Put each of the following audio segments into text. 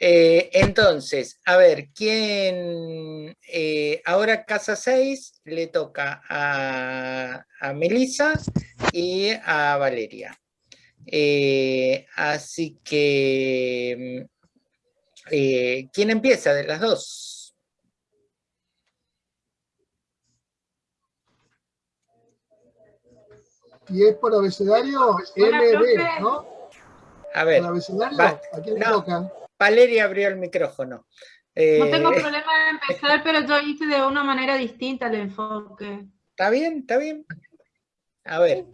Eh, entonces, a ver, ¿quién? Eh, ahora casa 6 le toca a, a Melissa y a Valeria. Eh, así que, ¿quién empieza de las dos? Y es por abecedario MB, ¿no? A ver. ¿Por abecedario? ¿A quién le toca? Valeria abrió el micrófono. no tengo eh, problema de empezar, pero yo hice de una manera distinta el enfoque. Está bien, está bien. A ver.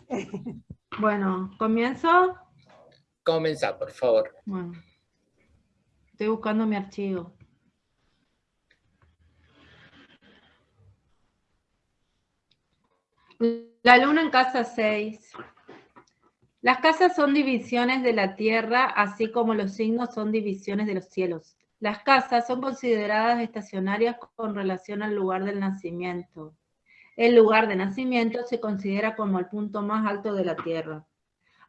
Bueno, ¿comienzo? Comienza, por favor. Bueno. Estoy buscando mi archivo. La luna en casa 6. Las casas son divisiones de la tierra, así como los signos son divisiones de los cielos. Las casas son consideradas estacionarias con relación al lugar del nacimiento. El lugar de nacimiento se considera como el punto más alto de la tierra.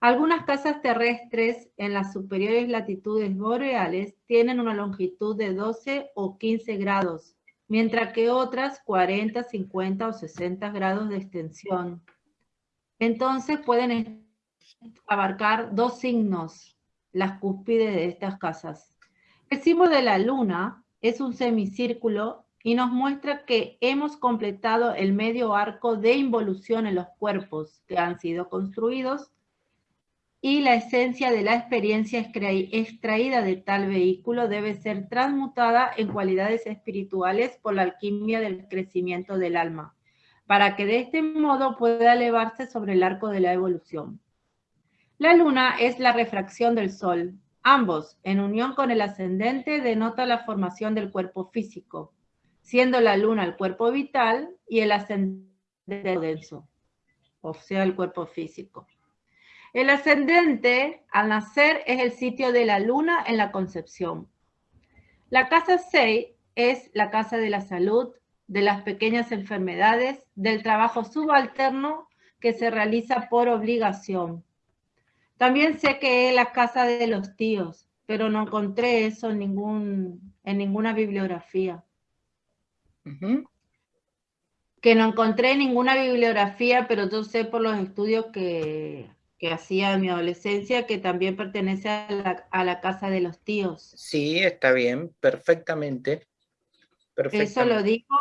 Algunas casas terrestres en las superiores latitudes boreales tienen una longitud de 12 o 15 grados, mientras que otras 40, 50 o 60 grados de extensión. Entonces pueden abarcar dos signos, las cúspides de estas casas. El símbolo de la luna es un semicírculo y nos muestra que hemos completado el medio arco de involución en los cuerpos que han sido construidos y la esencia de la experiencia extraída de tal vehículo debe ser transmutada en cualidades espirituales por la alquimia del crecimiento del alma, para que de este modo pueda elevarse sobre el arco de la evolución. La luna es la refracción del sol. Ambos, en unión con el ascendente, denota la formación del cuerpo físico, siendo la luna el cuerpo vital y el ascendente denso, o sea, el cuerpo físico. El ascendente, al nacer, es el sitio de la luna en la concepción. La casa 6 es la casa de la salud, de las pequeñas enfermedades, del trabajo subalterno que se realiza por obligación, también sé que es la casa de los tíos, pero no encontré eso en, ningún, en ninguna bibliografía. Que no encontré ninguna bibliografía, pero yo sé por los estudios que, hacía en mi adolescencia que también pertenece a la, a la, casa de los tíos. Sí, está bien, perfectamente. perfectamente. Eso lo digo,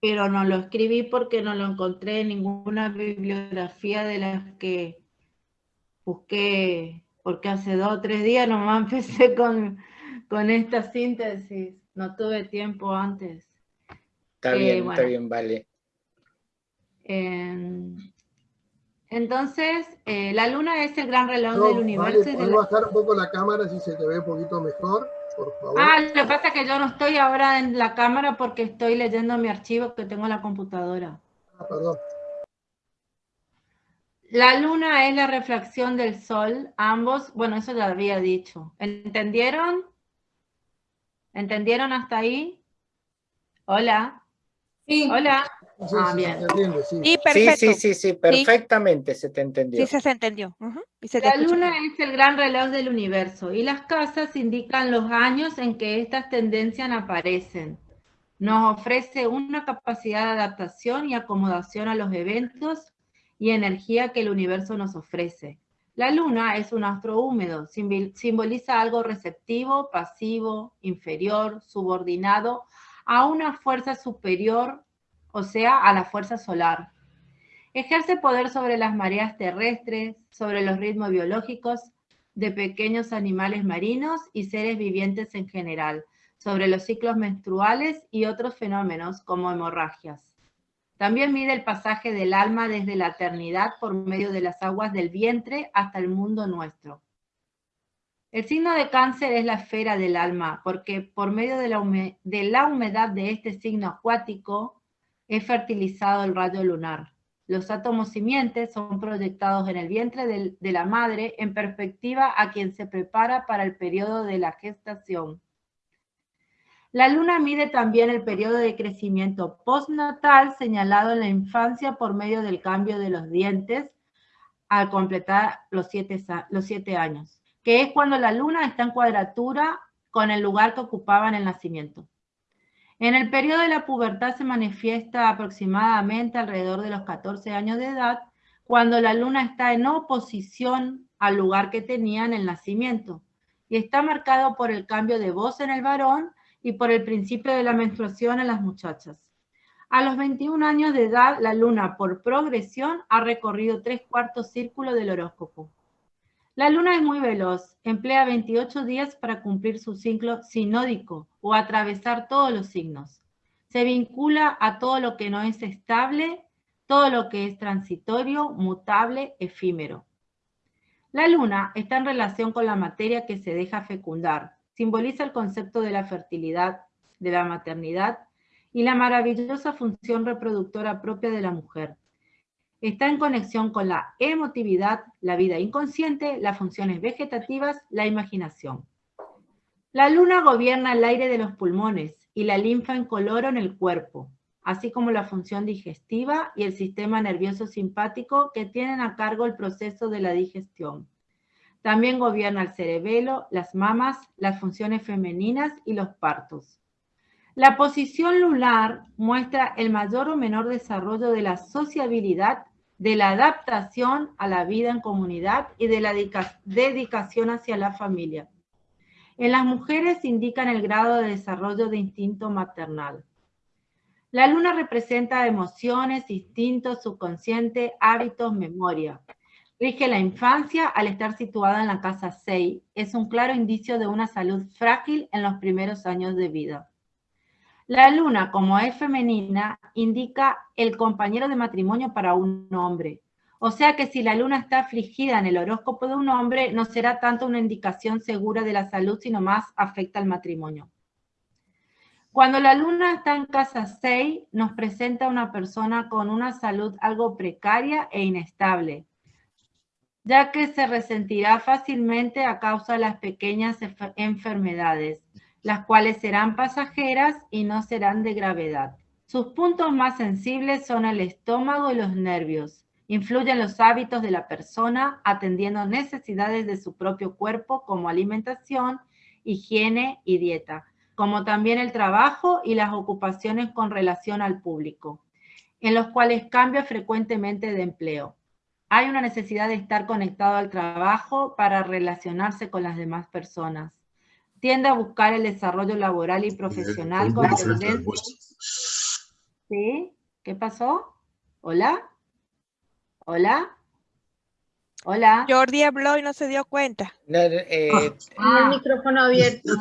pero no lo escribí porque no lo encontré en ninguna bibliografía de las que busqué, porque hace dos o tres días nomás empecé con, con esta síntesis, no tuve tiempo antes. Está eh, bien, está bien, vale. entonces, eh, la luna es el gran reloj del universo. Vale, ¿Puedes bajar un poco la cámara si se te ve un poquito mejor? Por favor. Ah, lo que pasa es que yo no estoy ahora en la cámara porque estoy leyendo mi archivo que tengo en la computadora. Ah, perdón. La luna es la refracción del sol, ambos, bueno, eso ya había dicho. ¿Entendieron? ¿Entendieron hasta ahí? Hola. Sí. Hola. ah, bien. Sí, perfecto. Sí, sí, sí, perfectamente se te entendió. Sí, se entendió. la luna es el gran reloj del universo y las casas indican los años en que estas tendencias aparecen. Nos ofrece una capacidad de adaptación y acomodación a los eventos y energía que el universo nos ofrece. La luna es un astro húmedo, simboliza algo receptivo, pasivo, inferior, subordinado a una fuerza superior, o sea, a la fuerza solar. Ejerce poder sobre las mareas terrestres, sobre los ritmos biológicos de pequeños animales marinos y seres vivientes en general, sobre los ciclos menstruales y otros fenómenos como hemorragias. También mide el pasaje del alma desde la eternidad por medio de las aguas del vientre hasta el mundo nuestro. El signo de cáncer es la esfera del alma, porque por medio de la, humedad de este signo acuático es fertilizado el rayo lunar. Los átomos simientes son proyectados en el vientre de la madre en perspectiva a quien se prepara para el periodo de la gestación. La luna mide también el periodo de crecimiento postnatal señalado en la infancia por medio del cambio de los dientes al completar los siete, años, que es cuando la luna está en cuadratura con el lugar que ocupaba en el nacimiento. En el periodo de la pubertad se manifiesta aproximadamente alrededor de los 14 años de edad, cuando la luna está en oposición al lugar que tenía en el nacimiento, y está marcado por el cambio de voz en el varón y por el principio de la menstruación en las muchachas. A los 21 años de edad, la luna, por progresión, ha recorrido tres cuartos círculos del horóscopo. La luna es muy veloz, emplea 28 días para cumplir su ciclo sinódico o atravesar todos los signos. Se vincula a todo lo que no es estable, todo lo que es transitorio, mutable, efímero. La luna está en relación con la materia que se deja fecundar, simboliza el concepto de la fertilidad, de la maternidad y la maravillosa función reproductora propia de la mujer. Está en conexión con la emotividad, la vida inconsciente, las funciones vegetativas, la imaginación. La luna gobierna el aire de los pulmones y la linfa incoloro en el cuerpo, así como la función digestiva y el sistema nervioso simpático que tienen a cargo el proceso de la digestión. También gobierna el cerebelo, las mamas, las funciones femeninas y los partos. La posición lunar muestra el mayor o menor desarrollo de la sociabilidad, de la adaptación a la vida en comunidad y de la dedicación hacia la familia. En las mujeres indican el grado de desarrollo de instinto maternal. La luna representa emociones, instintos, subconsciente, hábitos, memoria. Rige la infancia al estar situada en la casa 6. Es un claro indicio de una salud frágil en los primeros años de vida. La luna, como es femenina, indica el compañero de matrimonio para un hombre. O sea que si la luna está afligida en el horóscopo de un hombre, no será tanto una indicación segura de la salud, sino más afecta al matrimonio. Cuando la luna está en casa 6, nos presenta una persona con una salud algo precaria e inestable, ya que se resentirá fácilmente a causa de las pequeñas enfermedades las cuales serán pasajeras y no serán de gravedad. Sus puntos más sensibles son el estómago y los nervios. Influyen los hábitos de la persona atendiendo necesidades de su propio cuerpo como alimentación, higiene y dieta, como también el trabajo y las ocupaciones con relación al público, en los cuales cambia frecuentemente de empleo. Hay una necesidad de estar conectado al trabajo para relacionarse con las demás personas tiende a buscar el desarrollo laboral y profesional con ¿Sí? ¿Qué pasó? ¿Hola? ¿Hola? Hola. Jordi habló y no se dio cuenta. Eh, ah, el micrófono abierto.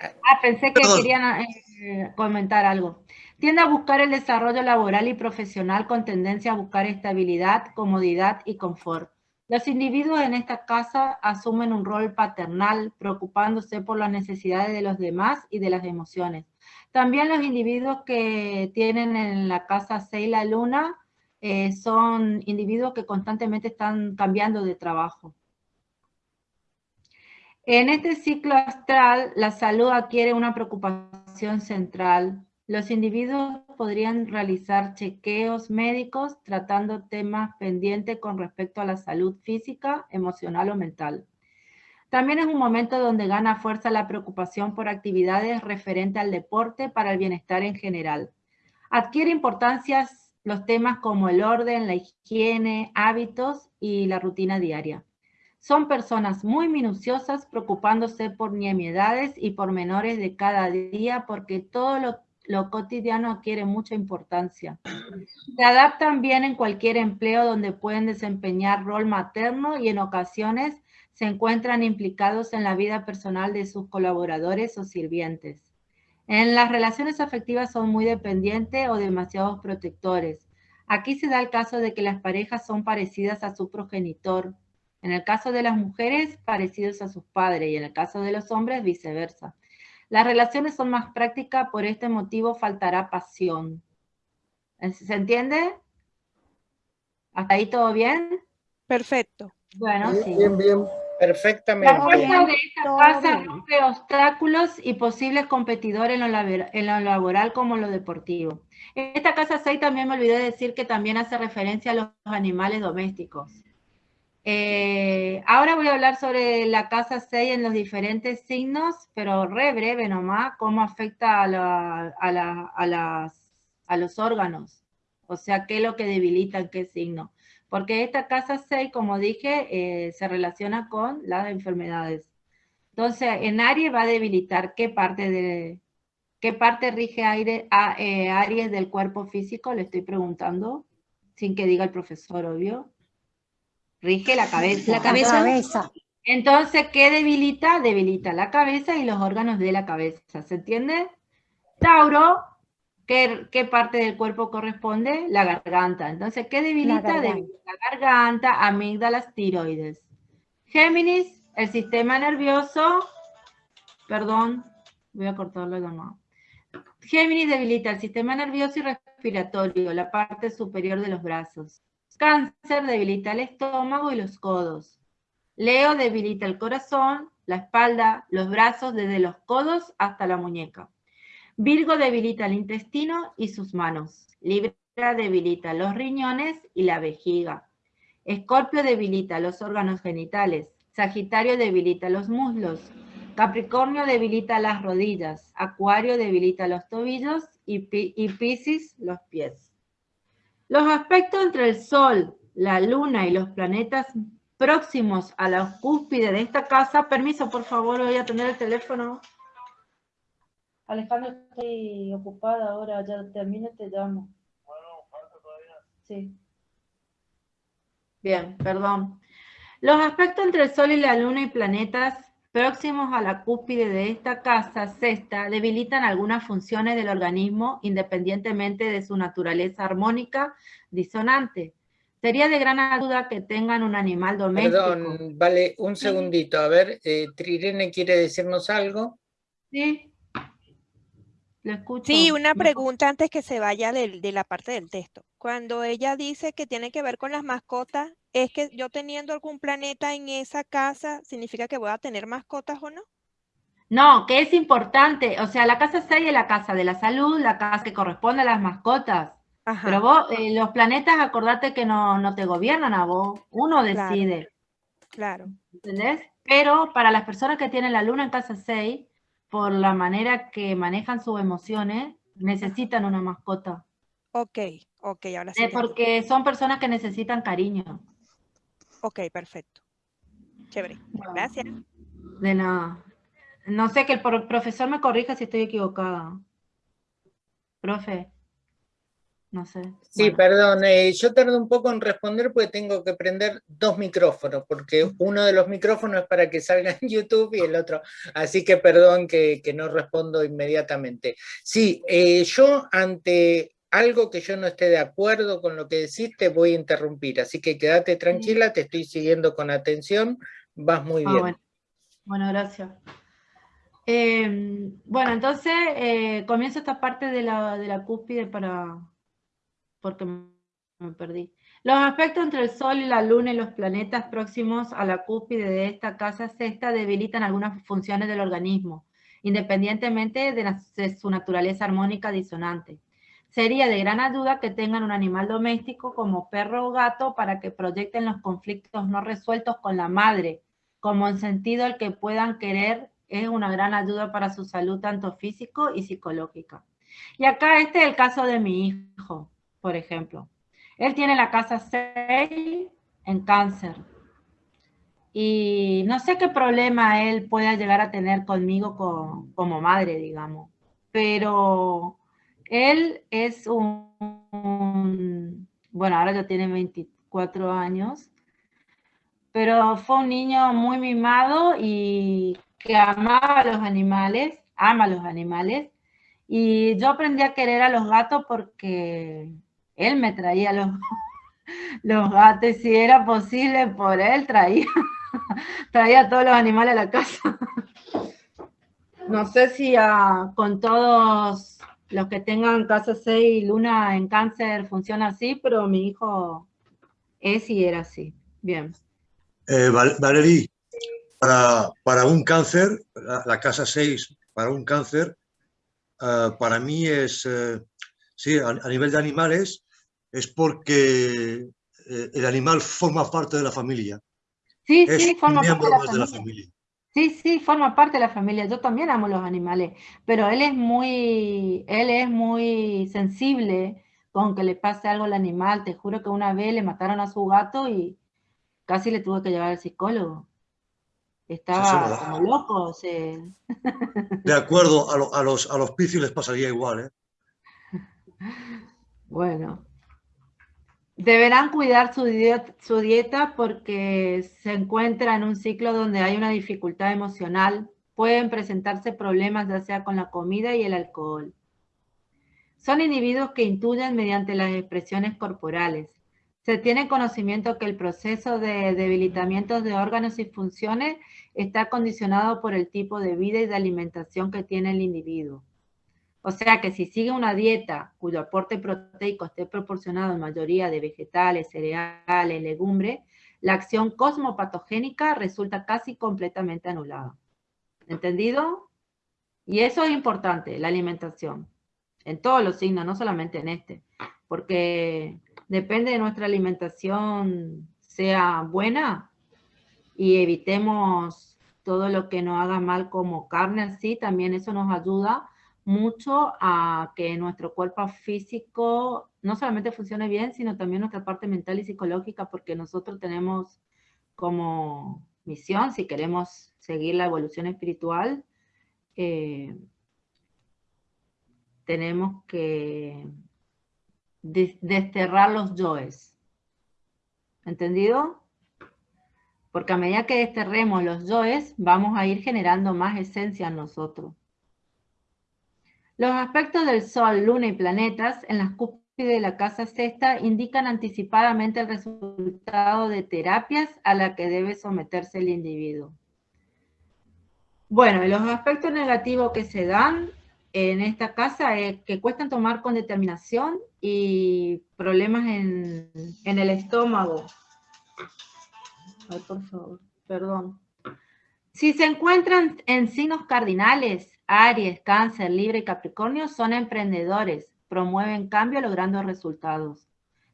ah, pensé que querían eh, comentar algo. Tiende a buscar el desarrollo laboral y profesional con tendencia a buscar estabilidad, comodidad y confort. Los individuos en esta casa asumen un rol paternal, preocupándose por las necesidades de los demás y de las emociones. También los individuos que tienen en la casa 6 la luna eh, son individuos que constantemente están cambiando de trabajo. En este ciclo astral, la salud adquiere una preocupación central, los individuos podrían realizar chequeos médicos tratando temas pendientes con respecto a la salud física, emocional o mental. También es un momento donde gana fuerza la preocupación por actividades referentes al deporte para el bienestar en general. Adquiere importancia los temas como el orden, la higiene, hábitos y la rutina diaria. Son personas muy minuciosas preocupándose por nimiedades y pormenores de cada día porque todo lo lo cotidiano adquiere mucha importancia. Se adaptan bien en cualquier empleo donde pueden desempeñar rol materno y en ocasiones se encuentran implicados en la vida personal de sus colaboradores o sirvientes. En las relaciones afectivas son muy dependientes o demasiados protectores. Aquí se da el caso de que las parejas son parecidas a su progenitor. En el caso de las mujeres, parecidos a sus padres y en el caso de los hombres, viceversa. Las relaciones son más prácticas, por este motivo faltará pasión. ¿Se entiende? ¿Hasta ahí todo bien? Perfecto. Bueno, sí. Bien, bien. Perfectamente. La fuerza de esta casa rompe obstáculos y posibles competidores en lo, en lo, laboral como en lo deportivo. Esta casa 6 también me olvidé de decir que también hace referencia a los animales domésticos. Eh, ahora voy a hablar sobre la casa 6 en los diferentes signos, pero re breve nomás, cómo afecta a, los órganos. O sea, qué es lo que debilita en qué signo. Porque esta casa 6, como dije, eh, se relaciona con las enfermedades. Entonces, en Aries va a debilitar qué parte de, qué parte rige aire, eh, Aries del cuerpo físico, le estoy preguntando, sin que diga el profesor, obvio. Rige la cabeza. La cabeza. Entonces, ¿qué debilita? Debilita la cabeza y los órganos de la cabeza, ¿se entiende? Tauro, ¿qué, parte del cuerpo corresponde? La garganta. Entonces, ¿qué debilita? Debilita la garganta, amígdalas, tiroides. Géminis, el sistema nervioso, perdón, voy a cortarlo de nuevo. Géminis debilita el sistema nervioso y respiratorio, la parte superior de los brazos. Cáncer debilita el estómago y los codos. Leo debilita el corazón, la espalda, los brazos desde los codos hasta la muñeca. Virgo debilita el intestino y sus manos. Libra debilita los riñones y la vejiga. Escorpio debilita los órganos genitales. Sagitario debilita los muslos, Capricornio debilita las rodillas, Acuario debilita los tobillos y, Piscis los pies. Los aspectos entre el Sol, la Luna y los planetas próximos a la cúspide de esta casa, permiso por favor, voy a tener el teléfono. Alejandro, estoy ocupada ahora, ya termine, te llamo. Bueno, falta todavía. Sí. Bien, perdón. Los aspectos entre el Sol y la Luna y planetas próximos a la cúspide de esta casa sexta debilitan algunas funciones del organismo independientemente de su naturaleza armónica disonante. Sería de gran ayuda que tengan un animal doméstico. Perdón, vale, un segundito. A ver, eh, Trirene quiere decirnos algo. Sí. Lo escucho. Sí, una pregunta antes que se vaya de la parte del texto. Cuando ella dice que tiene que ver con las mascotas, ¿es que yo teniendo algún planeta en esa casa, significa que voy a tener mascotas o no? No, que es importante, o sea, la casa 6 es la casa de la salud, la casa que corresponde a las mascotas. Pero vos, eh, los planetas, acordate que no, te gobiernan a vos, uno decide. Claro. ¿Entendés? Pero para las personas que tienen la luna en casa 6, por la manera que manejan sus emociones, necesitan una mascota. Ok, ok, ahora sí. porque son personas que necesitan cariño. Ok, perfecto. Chévere. Gracias. De nada. No sé, que el profesor me corrija si estoy equivocada. Profe. No sé. Sí, perdón, eh, yo tardo un poco en responder porque tengo que prender dos micrófonos, porque uno de los micrófonos es para que salga en YouTube y el otro, así que perdón que, no respondo inmediatamente. Sí, eh, yo ante algo que yo no esté de acuerdo con lo que decís, te voy a interrumpir. Así que quédate tranquila, te estoy siguiendo con atención, vas muy ah, bien. Bueno. gracias. Em, bueno, entonces eh, comienzo esta parte de la, de la cúspide para... porque me perdí. Los aspectos entre el Sol y la Luna y los planetas próximos a la cúspide de esta casa sexta debilitan algunas funciones del organismo, independientemente de su naturaleza armónica disonante. Sería de gran ayuda que tengan un animal doméstico como perro o gato para que proyecten los conflictos no resueltos con la madre, como en sentido el que puedan querer es una gran ayuda para su salud tanto físico y psicológica. Y acá este es el caso de mi hijo, por ejemplo. Él tiene la casa 6 en cáncer. Y no sé qué problema él pueda llegar a tener conmigo como madre, digamos. Pero él es un, bueno, ahora ya tiene 24 años, pero fue un niño muy mimado y que amaba a los animales, ama a los animales, y yo aprendí a querer a los gatos porque él me traía los, los gatos, si era posible por él, traía, traía a todos los animales a la casa. No sé si ah, con todos los que tengan casa 6 y luna en cáncer funciona así, pero mi hijo es y era así. Bien. Eh, Valerí, para, para, un cáncer, la, casa 6 para un cáncer, eh, para mí es, eh, sí, a, nivel de animales, es porque el animal forma parte de la familia. Sí, es sí, forma parte la de la familia. Sí, sí, forma parte de la familia. Yo también amo los animales, pero él es muy, él es muy sensible con que le pase algo al animal. Te juro que una vez le mataron a su gato y casi le tuve que llevar al psicólogo. Estaba como loco. se- De acuerdo, a, lo- a los, a los picios les pasaría igual, ¿eh? Bueno, deberán cuidar su dieta, porque se encuentra en un ciclo donde hay una dificultad emocional. Pueden presentarse problemas ya sea con la comida y el alcohol. Son individuos que intuyen mediante las expresiones corporales. Se tiene conocimiento que el proceso de debilitamiento de órganos y funciones está condicionado por el tipo de vida y de alimentación que tiene el individuo. O sea que si sigue una dieta cuyo aporte proteico esté proporcionado en mayoría de vegetales, cereales, legumbres, la acción cosmopatogénica resulta casi completamente anulada. ¿Entendido? Y eso es importante, la alimentación. En todos los signos, no solamente en este. Porque depende de nuestra alimentación sea buena y evitemos todo lo que nos haga mal como carne así, también eso nos ayuda mucho a que nuestro cuerpo físico no solamente funcione bien, sino también nuestra parte mental y psicológica, porque nosotros tenemos como misión, si queremos seguir la evolución espiritual, eh, tenemos que des- desterrar los yoes. ¿Entendido? Porque a medida que desterremos los yoes, vamos a ir generando más esencia en nosotros. Los aspectos del Sol, Luna y planetas en las cúspides de la casa sexta indican anticipadamente el resultado de terapias a la que debe someterse el individuo. Bueno, los aspectos negativos que se dan en esta casa es que cuestan tomar con determinación y problemas en, en el estómago. Ay, por favor, perdón. Si se encuentran en signos cardinales, Aries, Cáncer, Libre y Capricornio son emprendedores, promueven cambio logrando resultados.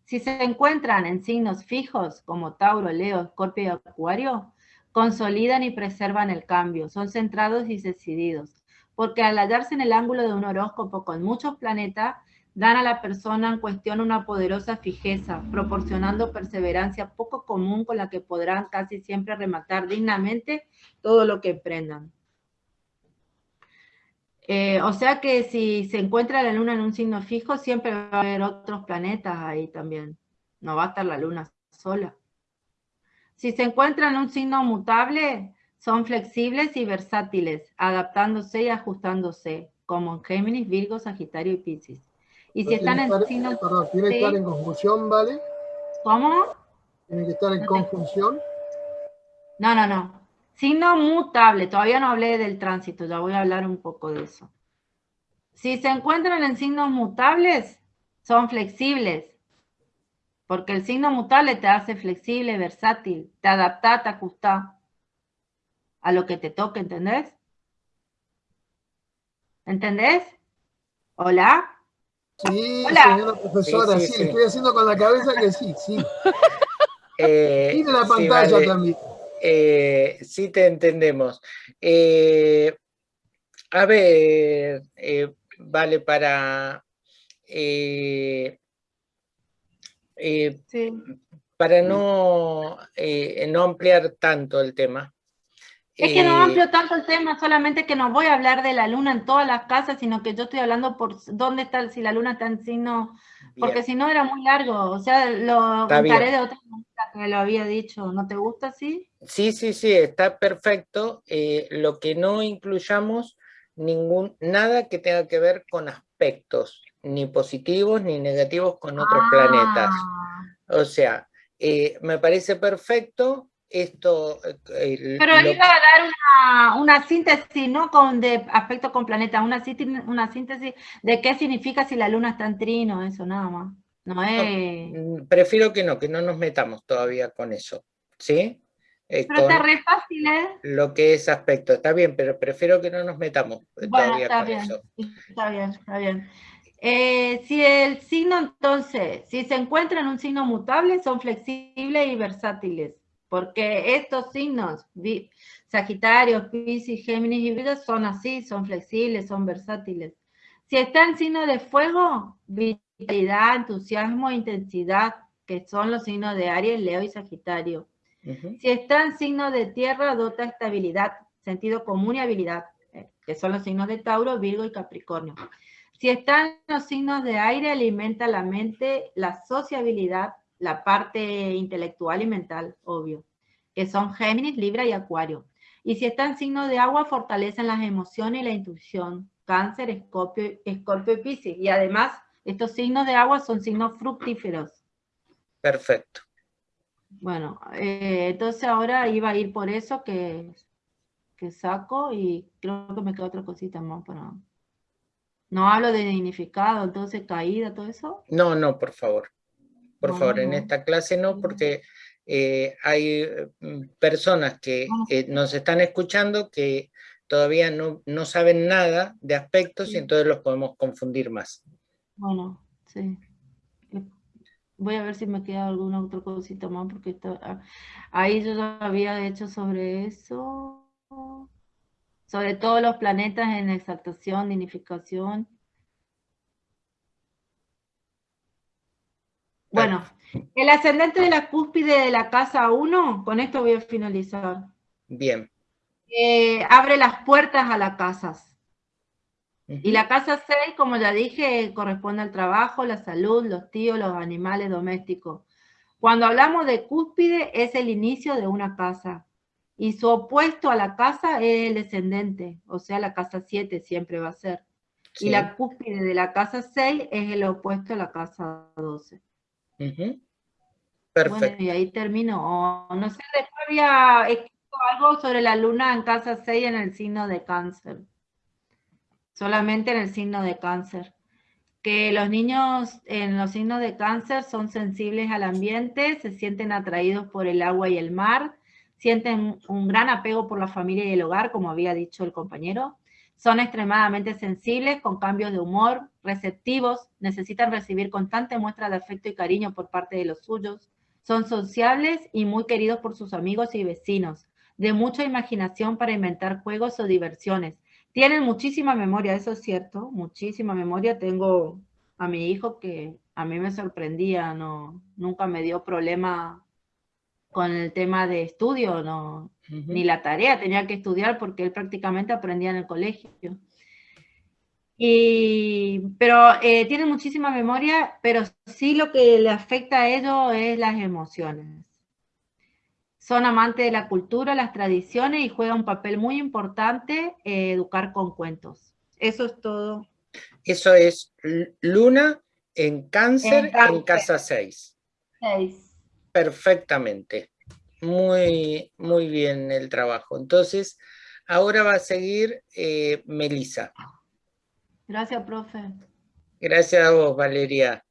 Si se encuentran en signos fijos como Tauro, Leo, Escorpio y Acuario, consolidan y preservan el cambio, son centrados y decididos, porque al hallarse en el ángulo de un horóscopo con muchos planetas, dan a la persona en cuestión una poderosa fijeza, proporcionando perseverancia poco común con la que podrán casi siempre rematar dignamente todo lo que emprendan. Eh, o sea que si se encuentra la luna en un signo fijo, siempre va a haber otros planetas ahí también. No va a estar la luna sola. Si se encuentra en un signo mutable, son flexibles y versátiles, adaptándose y ajustándose, como en Géminis, Virgo, Sagitario y Piscis. Y si están tiene en signos... Perdón, tiene que estar en conjunción, ¿vale? ¿Cómo? Tiene que estar en No te- conjunción. No, no, no. Signo mutable, todavía no hablé del tránsito, ya voy a hablar un poco de eso. Si se encuentran en signos mutables, son flexibles, porque el signo mutable te hace flexible, versátil, te adapta, te ajusta a lo que te toque, ¿entendés? ¿Entendés? ¿Hola? Sí, Hola. señora profesora, Sí, sí, sí, le sí. estoy haciendo con la cabeza que sí, sí. Eh, Mire la sí, pantalla vale. también. Eh, sí te entendemos. Eh, a ver, eh, vale, para, eh, eh, Sí. para no, eh, no ampliar tanto el tema. Es que no eh, amplio tanto el tema, solamente que no voy a hablar de la luna en todas las casas, sino que yo estoy hablando por dónde está, si la luna está en signo, porque si no era muy largo, o sea, lo bien. de otra manera que lo había dicho, ¿no te gusta así? Sí, sí, sí, está perfecto. eh, lo que no incluyamos ningún, nada que tenga que ver con aspectos, ni positivos ni negativos con otros planetas. Ah, O sea, eh, me parece perfecto esto. eh, el- Pero lo- iba a dar una, una síntesis, ¿no? Con de aspecto con planeta, una, una síntesis de qué significa si la luna está en trino, eso nada más. No es... mm, prefiero que no, que no nos metamos todavía con eso, ¿sí? Eh, Pero está re fácil, ¿eh? lo que es aspecto, está bien, pero prefiero que no nos metamos Bueno, todavía está con bien, eso. está bien, está bien. Eh, si el signo entonces, si se encuentra en un signo mutable, son flexibles y versátiles. Porque estos signos, Sagitario, Piscis, Géminis y Virgo, son así, son flexibles, son versátiles. Si está en signo de fuego, vitalidad, entusiasmo, intensidad, que son los signos de Aries, Leo y Sagitario. Si está en signo de tierra, dota estabilidad, sentido común y habilidad, eh, que son los signos de Tauro, Virgo y Capricornio. Si están los signos de aire, alimenta la mente, la sociabilidad, la parte intelectual y mental, obvio, que son Géminis, Libra y Acuario. Y si están signos de agua, fortalecen las emociones y la intuición, Cáncer, Escorpio, Escorpio y Piscis. Y además, estos signos de agua son signos fructíferos. Perfecto. Bueno, eh, entonces ahora iba a ir por eso que, que saco y creo que me queda otra cosita más para... No hablo de dignificado, entonces caída, todo eso. No, no, por favor. Por favor, en esta clase no, porque eh, hay mm, personas que eh, nos están escuchando que todavía no, no saben nada de aspectos y entonces los podemos confundir más. Bueno, sí. Voy a ver si me queda alguna otra cosita más, porque ah, ahí yo ya había hecho sobre eso sobre todos los planetas en exaltación, dignificación. Bueno, el ascendente de la cúspide de la casa 1, con esto voy a finalizar. Bien. Eh, abre las puertas a las casas. Y la casa 6, como ya dije, corresponde al trabajo, la salud, los tíos, los animales domésticos. Cuando hablamos de cúspide, es el inicio de una casa y su opuesto a la casa es el descendente, o sea, la casa 7 siempre va a ser. Y la cúspide de la casa 6 es el opuesto a la casa 12. Perfecto. Bueno, y ahí termino. no sé, después había escrito algo sobre la luna en casa 6 en el signo de cáncer. Solamente en el signo de cáncer. Que los niños en los signos de cáncer son sensibles al ambiente, se sienten atraídos por el agua y el mar, sienten un gran apego por la familia y el hogar, como había dicho el compañero, son extremadamente sensibles, con cambios de humor, receptivos, necesitan recibir constante muestra de afecto y cariño por parte de los suyos, son sociables y muy queridos por sus amigos y vecinos, de mucha imaginación para inventar juegos o diversiones. Tienen muchísima memoria, eso es cierto, muchísima memoria. Tengo a mi hijo que a mí me sorprendía, no, nunca me dio problema con el tema de estudio, no, ni la tarea, tenía que estudiar porque él prácticamente aprendía en el colegio. Y, pero eh, tiene muchísima memoria, pero sí lo que le afecta a ellos es las emociones. Son amantes de la cultura, las tradiciones y juega un papel muy importante eh, educar con cuentos. Eso es todo. Eso es Luna en cáncer en, en casa 6. 6 perfectamente. Muy, muy bien el trabajo. Entonces, ahora va a seguir eh, Melisa. Gracias, profe. Gracias a vos, Valeria.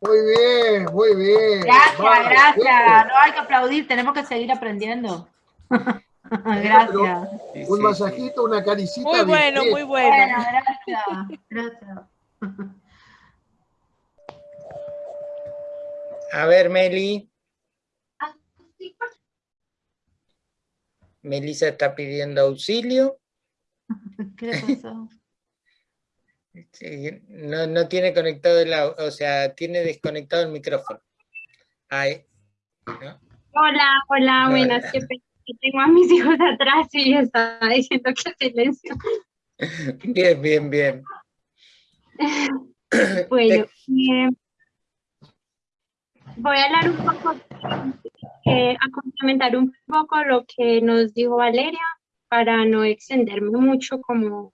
Muy bien, muy bien. Gracias, gracias. No hay que aplaudir, tenemos que seguir aprendiendo. gracias. un masajito, una caricita. Muy bueno, muy bueno. bueno gracias, gracias. A ver, Meli. Melissa está pidiendo auxilio. ¿Qué le pasó? no, no tiene conectado el o sea, tiene desconectado el micrófono. Ahí. Hola, hola, buenas. Que tengo a mis hijos atrás y estaba diciendo que silencio. Bien, bien, bien. bueno, eh, voy a hablar un poco, eh, a complementar un poco lo que nos dijo Valeria para no extenderme mucho como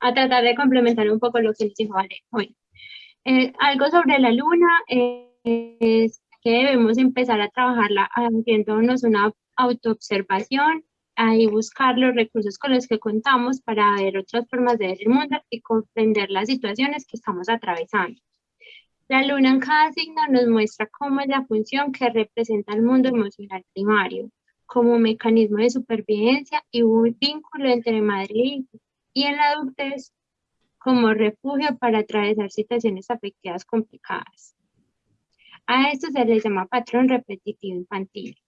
a tratar de complementar un poco lo que nos dijo Valeria. Bueno, eh, algo sobre la luna eh, es que debemos empezar a trabajarla haciéndonos una autoobservación y buscar los recursos con los que contamos para ver otras formas de ver el mundo y comprender las situaciones que estamos atravesando. La luna en cada signo nos muestra cómo es la función que representa el mundo emocional primario, como mecanismo de supervivencia y un vínculo entre madre e hijo, y en la adultez como refugio para atravesar situaciones afectivas complicadas. A esto se le llama patrón repetitivo infantil.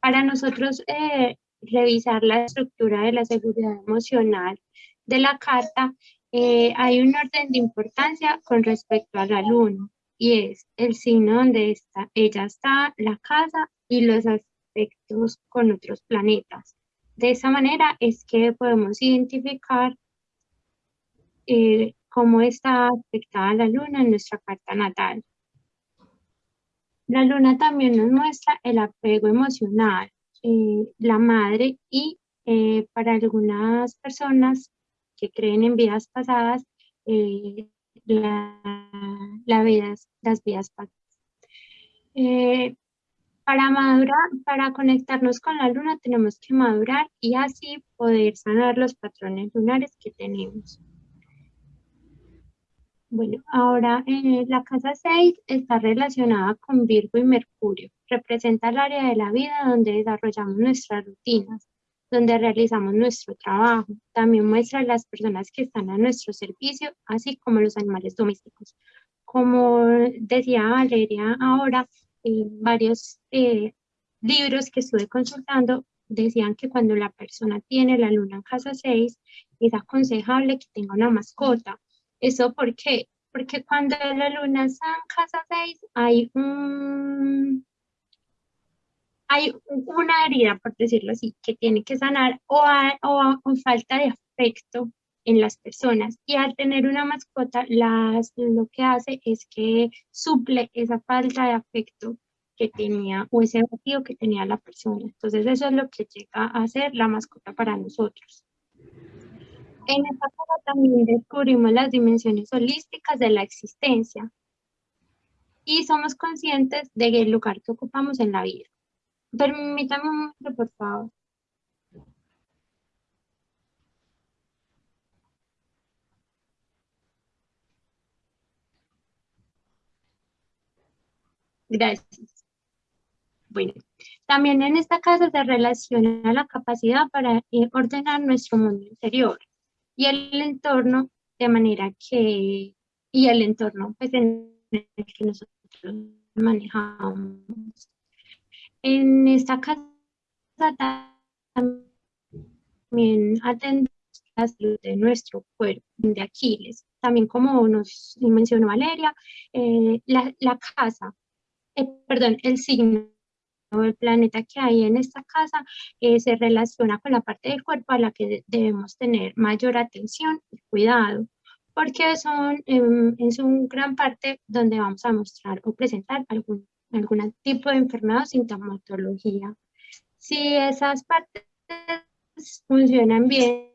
Para nosotros eh, revisar la estructura de la seguridad emocional de la carta, eh, hay un orden de importancia con respecto al alumno y es el signo donde está, ella está, la casa y los aspectos con otros planetas. De esa manera es que podemos identificar eh, cómo está afectada la luna en nuestra carta natal. La luna también nos muestra el apego emocional, eh, la madre y eh, para algunas personas que creen en vidas pasadas, la, las vidas pasadas. Para madurar, para conectarnos con la luna tenemos que madurar y así poder sanar los patrones lunares que tenemos. Bueno, ahora eh, la casa 6 está relacionada con Virgo y Mercurio. Representa el área de la vida donde desarrollamos nuestras rutinas, donde realizamos nuestro trabajo. También muestra las personas que están a nuestro servicio, así como los animales domésticos. Como decía Valeria ahora, varios eh, libros que estuve consultando decían que cuando la persona tiene la luna en casa 6, es aconsejable que tenga una mascota. ¿Eso por qué? Porque cuando la luna está en casa 6 hay un, hay una herida, por decirlo así, que tiene que sanar o, o, falta de afecto en las personas. Y al tener una mascota, las, lo que hace es que suple esa falta de afecto que tenía o ese vacío que tenía la persona. Entonces eso es lo que llega a ser la mascota para nosotros. En esta cosa también descubrimos las dimensiones holísticas de la existencia y somos conscientes del lugar que ocupamos en la vida. Permítame un momento, por favor. Gracias. Bueno, también en esta casa se relaciona la capacidad para eh, ordenar nuestro mundo interior y el entorno de manera que, y el entorno pues, en el que nosotros manejamos. En esta casa también atendemos la salud de nuestro cuerpo, de Aquiles. También como nos mencionó Valeria, eh, la, la casa eh, perdón, el signo el planeta que hay en esta casa eh, se relaciona con la parte del cuerpo a la que debemos tener mayor atención y cuidado, porque son em, en su gran parte donde vamos a mostrar o presentar algún, algún tipo de enfermedad o sintomatología. Si esas partes funcionan bien,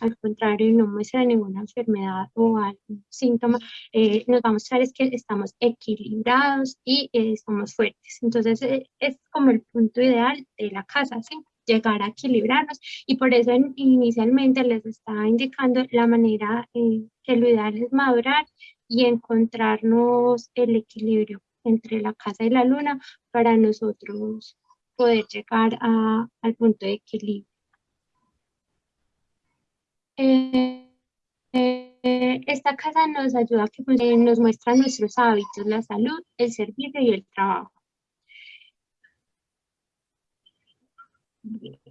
al contrario, no muestra ninguna enfermedad o algún síntoma, eh, nos va a mostrar es que estamos equilibrados y eh, fuertes. Entonces, eh, es como el punto ideal de la casa, ¿sí? llegar a equilibrarnos y por eso inicialmente les estaba indicando la manera que lo ideal es madurar y encontrarnos el equilibrio entre la casa y la luna para nosotros poder llegar a, al punto de equilibrio. Eh, eh, esta casa nos ayuda a que eh, nos muestra nuestros hábitos, la salud, el servicio y el trabajo.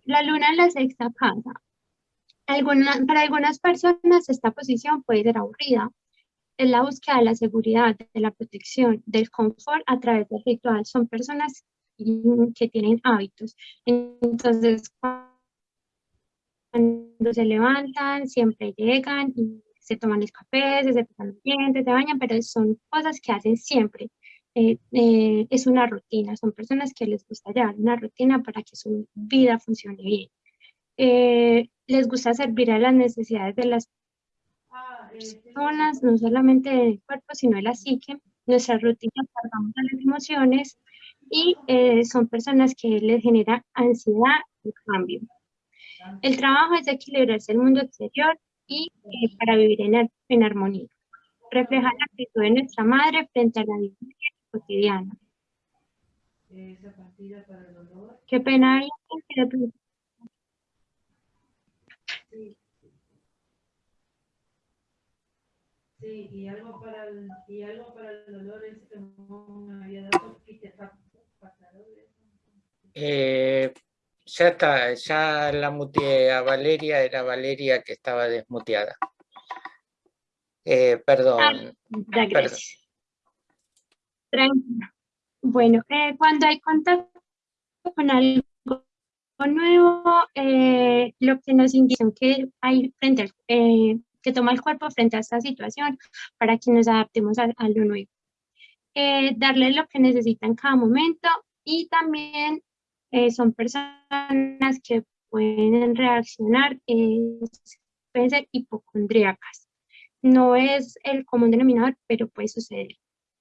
La luna en la sexta casa. para algunas personas esta posición puede ser aburrida. Es la búsqueda de la seguridad, de la protección, del confort a través del ritual. Son personas que tienen hábitos. Entonces, cuando se levantan, siempre llegan y se toman los cafés, se sepan los dientes, se bañan, pero son cosas que hacen siempre. Eh, eh, es una rutina, son personas que les gusta llevar una rutina para que su vida funcione bien. Eh, les gusta servir a las necesidades de las personas, no solamente del cuerpo, sino de la psique. Nuestra rutina cargamos a las emociones y son personas que les genera ansiedad y cambio. El trabajo es equilibrarse el mundo exterior y eh, para vivir en, en, armonía. Refleja la actitud de nuestra madre frente a la vida cotidiana. Qué pena hay Sí, y algo para el, y algo para el dolor es que no me había dado y te eh, ya está, ya la muteé a Valeria, era Valeria que estaba desmuteada. Eh, perdón. Ah, ya, gracias. Tranquilo. Bueno, eh, cuando hay contacto con algo nuevo, eh, lo que nos indica que hay frente eh, que toma el cuerpo frente a esta situación para que nos adaptemos a, lo nuevo. darle lo que necesita en cada momento y también son personas que pueden reaccionar, pueden ser hipocondríacas. No es el común denominador, pero puede suceder.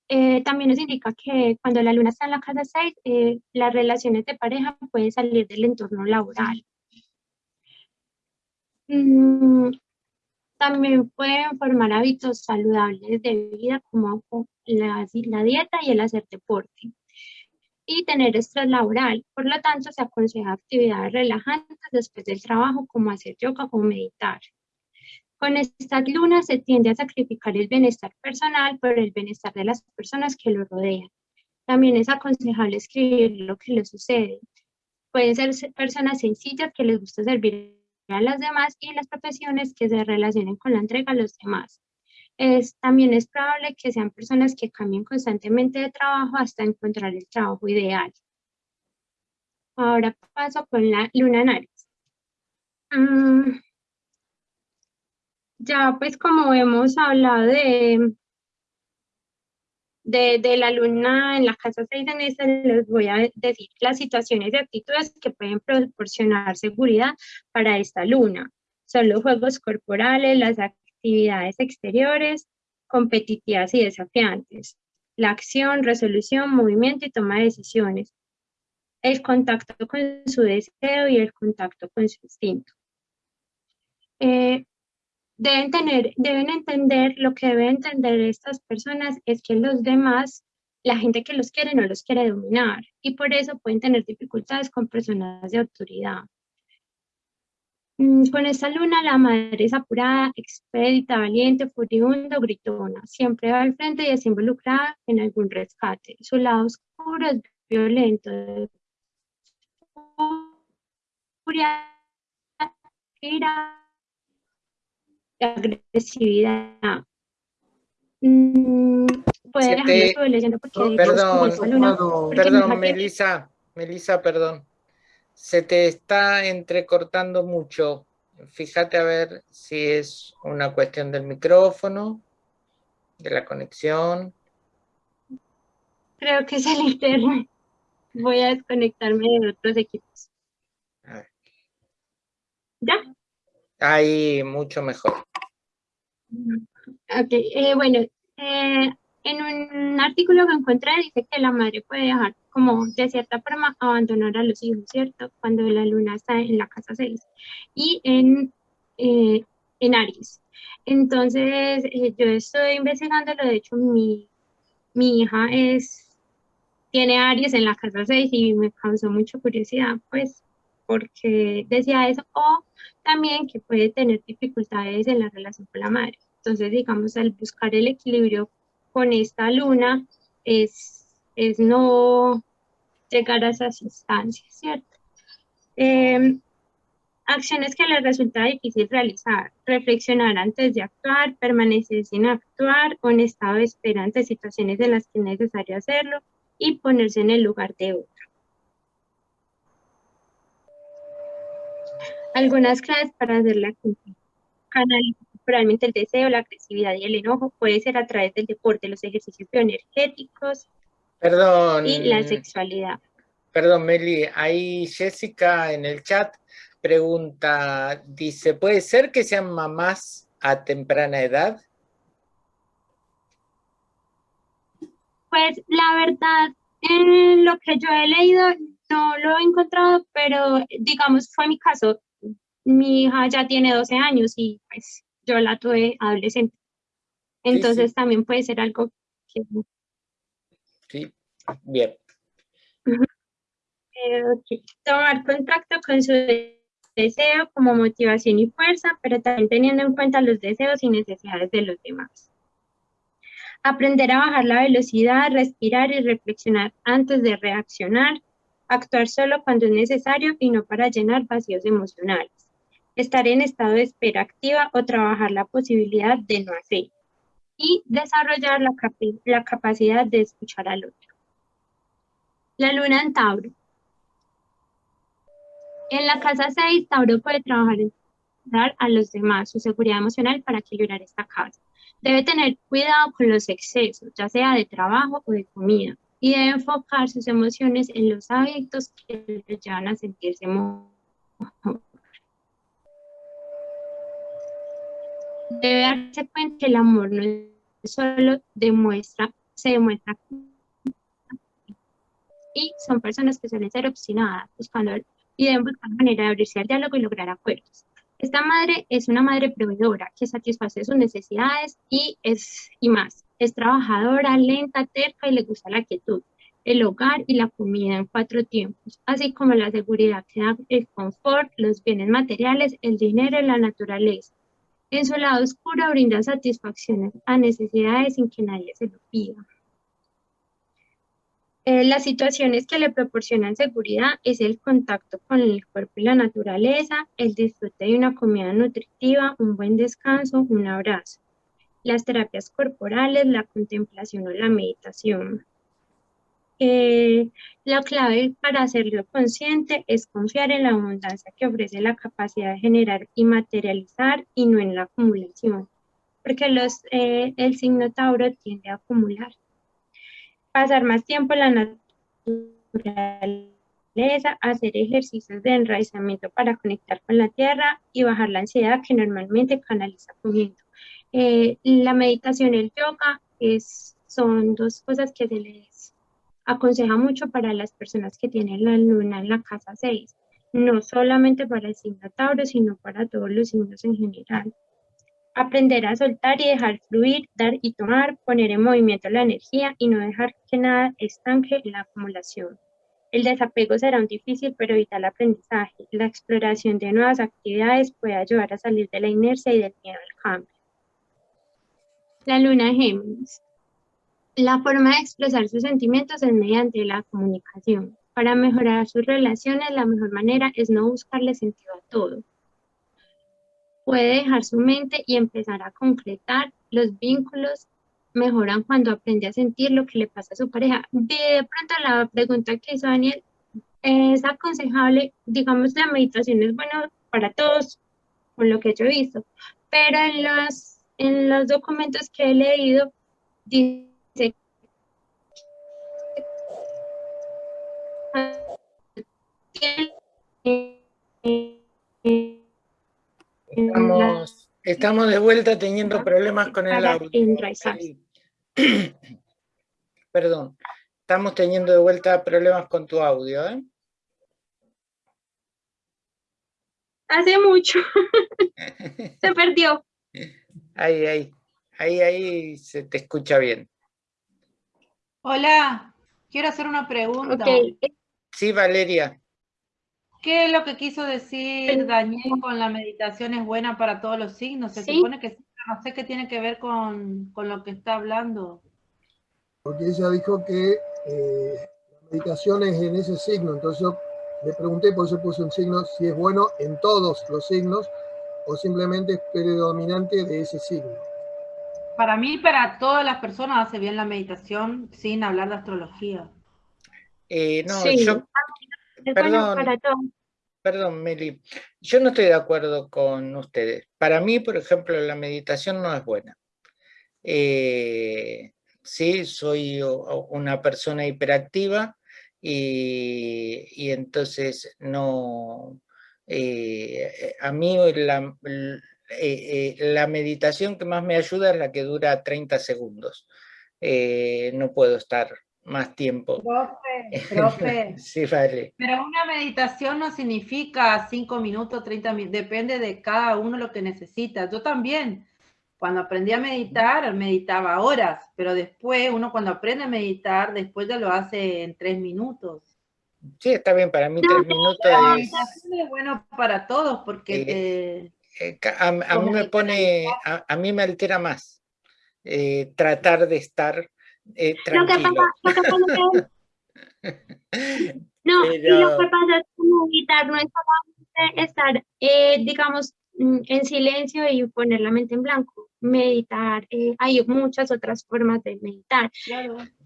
Eh, también nos indica que cuando la luna está en la casa 6, eh, las relaciones de pareja pueden salir del entorno laboral. Mm, también pueden formar hábitos saludables de vida como la, la dieta y el hacer deporte. Y tener estrés laboral. Por lo tanto, se aconseja actividades relajantes después del trabajo como hacer yoga o meditar. Con estas lunas se tiende a sacrificar el bienestar personal por el bienestar de las personas que lo rodean. También es aconsejable escribir lo que le sucede. Pueden ser personas sencillas que les gusta servir a las demás y las profesiones que se relacionen con la entrega a los demás. Es, también es probable que sean personas que cambien constantemente de trabajo hasta encontrar el trabajo ideal. Ahora paso con la luna en. Mm, ya pues como hemos hablado de, de, la luna en la casa 6 en esta, les voy a decir las situaciones y actitudes que pueden proporcionar seguridad para esta luna. Son los juegos corporales, las actividades exteriores, competitivas y desafiantes, la acción, resolución, movimiento y toma de decisiones, el contacto con su deseo y el contacto con su instinto. Eh, deben tener, deben entender, lo que deben entender estas personas es que los demás, la gente que los quiere no los quiere dominar y por eso pueden tener dificultades con personas de autoridad. Mm, con esta luna la madre es apurada, expedita, valiente, furibunda, gritona. Siempre va al frente y es involucrada en algún rescate. Su lado oscuro es violento. Furia, ira, agresividad. Mm, puede dejarme porque perdón, perdón, Melissa, Melissa, perdón. Se te está entrecortando mucho. Fíjate a ver si es una cuestión del micrófono, de la conexión. Creo que es el internet. Voy a desconectarme de otros equipos. ¿Ya? Ahí, mucho mejor. Ok, eh, bueno, eh, en un artículo que encontré dice que la madre puede dejar como de cierta forma abandonar a los hijos, ¿cierto? Cuando la luna está en la casa 6 y en, eh, en Aries. Entonces, yo estoy investigándolo, de hecho mi, mi hija es, tiene Aries en la casa 6 y me causó mucha curiosidad, pues, porque decía eso, o también que puede tener dificultades en la relación con la madre. Entonces, digamos, al buscar el equilibrio con esta luna es, es no llegar a esas instancias, ¿cierto? Em, acciones que le resulta difícil realizar, reflexionar antes de actuar, permanecer sin actuar, un estado de espera ante situaciones en las que es necesario hacerlo y ponerse en el lugar de otro. Algunas claves para hacerla cumplir. Canalizar temporalmente el deseo, la agresividad y el enojo puede ser a través del deporte, los ejercicios bioenergéticos Perdón. y la sexualidad. Perdón, Meli, ahí Jessica en el chat pregunta, dice, ¿puede ser que sean mamás a temprana edad? Pues la verdad, en lo que yo he leído no lo he encontrado, pero digamos fue mi caso mi hija ya tiene 12 años y pues yo la tuve adolescente. Entonces también puede ser algo que... Sí, bien. Eh, Tomar contacto con su deseo como motivación y fuerza, pero también teniendo en cuenta los deseos y necesidades de los demás. Aprender a bajar la velocidad, respirar y reflexionar antes de reaccionar. Actuar solo cuando es necesario y no para llenar vacíos emocionales. Estar en estado de espera activa o trabajar la posibilidad de no hacer. Y desarrollar la, la capacidad de escuchar al otro. La luna en Tauro. En la casa 6, Tauro puede trabajar dar a los demás su seguridad emocional para equilibrar esta casa. Debe tener cuidado con los excesos, ya sea de trabajo o de comida, y debe enfocar sus emociones en los hábitos que le llevan a sentirse mejor. Debe darse cuenta que el amor no solo demuestra, se demuestra y son personas que suelen ser obstinadas, buscando y deben buscar manera de abrirse al diálogo y lograr acuerdos. Esta madre es una madre proveedora que satisface sus necesidades y, es, y más. Es trabajadora, lenta, terca y le gusta la quietud, el hogar y la comida en cuatro tiempos, así como la seguridad el confort, los bienes materiales, el dinero y la naturaleza. En su lado oscuro brinda satisfacciones a necesidades sin que nadie se lo pida. Eh, las situaciones que le proporcionan seguridad es el contacto con el cuerpo y la naturaleza, el disfrute de una comida nutritiva, un buen descanso, un abrazo. Las terapias corporales, la contemplación o la meditación. Eh, la clave para hacerlo consciente es confiar en la abundancia que ofrece la capacidad de generar y materializar y no en la acumulación, porque los, eh, el signo Tauro tiende a acumular pasar más tiempo en la naturaleza, hacer ejercicios de enraizamiento para conectar con la tierra y bajar la ansiedad que normalmente canaliza comiendo. Eh, la meditación el yoga es, son dos cosas que se les aconseja mucho para las personas que tienen la luna en la casa 6, no solamente para el signo Tauro, sino para todos los signos en general. Aprender a soltar y dejar fluir, dar y tomar, poner en movimiento la energía y no dejar que nada estanque la acumulación. El desapego será un difícil pero vital aprendizaje. La exploración de nuevas actividades puede ayudar a salir de la inercia y del miedo al cambio. La luna Géminis. La forma de expresar sus sentimientos es mediante la comunicación. Para mejorar sus relaciones, la mejor manera es no buscarle sentido a todo, puede dejar su mente y empezar a concretar. Los vínculos mejoran cuando aprende a sentir lo que le pasa a su pareja. De pronto la pregunta que hizo Daniel. Es aconsejable, digamos la meditación es buena para todos, con lo que yo he visto, pero en los, en los documentos que he leído dice Estamos, estamos de vuelta teniendo problemas con el audio. Perdón, estamos teniendo de vuelta problemas con tu audio. ¿eh? Hace mucho. se perdió. Ahí, ahí. Ahí, ahí se te escucha bien. Hola, quiero hacer una pregunta. Sí, Valeria. ¿Qué es lo que quiso decir Daniel con la meditación es buena para todos los signos? Se supone que no sé qué tiene que ver con, lo que está hablando. Porque ella dijo que eh, la meditación es en ese signo, entonces yo le pregunté, por eso puse un signo, si es bueno en todos los signos o simplemente es predominante de ese signo. Para mí, para todas las personas hace bien la meditación sin hablar de astrología. Eh, no, yo... Perdón, para todos. Perdón, Meli, yo no estoy de acuerdo con ustedes. Para mí, por ejemplo, la meditación no es buena. Eh, sí, soy una persona hiperactiva y, entonces no... Eh, a mí la, eh, la meditación que más me ayuda es la que dura 30 segundos. no puedo estar más tiempo. Profe, profe. sí, vale. Pero una meditación no significa 5 minutos, 30 minutos, depende de cada uno lo que necesita. Yo también, cuando aprendí a meditar, meditaba horas, pero después, uno cuando aprende a meditar, después ya lo hace en 3 minutos. Sí, está bien, para mí 3 minutos la es bueno para todos, porque... Eh, eh, a, mí me pone, a, mí me altera más. eh, tratar de estar eh, tranquilo. Lo que pasa, lo que no, y lo que pasa es que meditar no es solamente estar, eh, digamos, mm, en silencio y poner la mente en blanco. Meditar, hay muchas otras formas de meditar.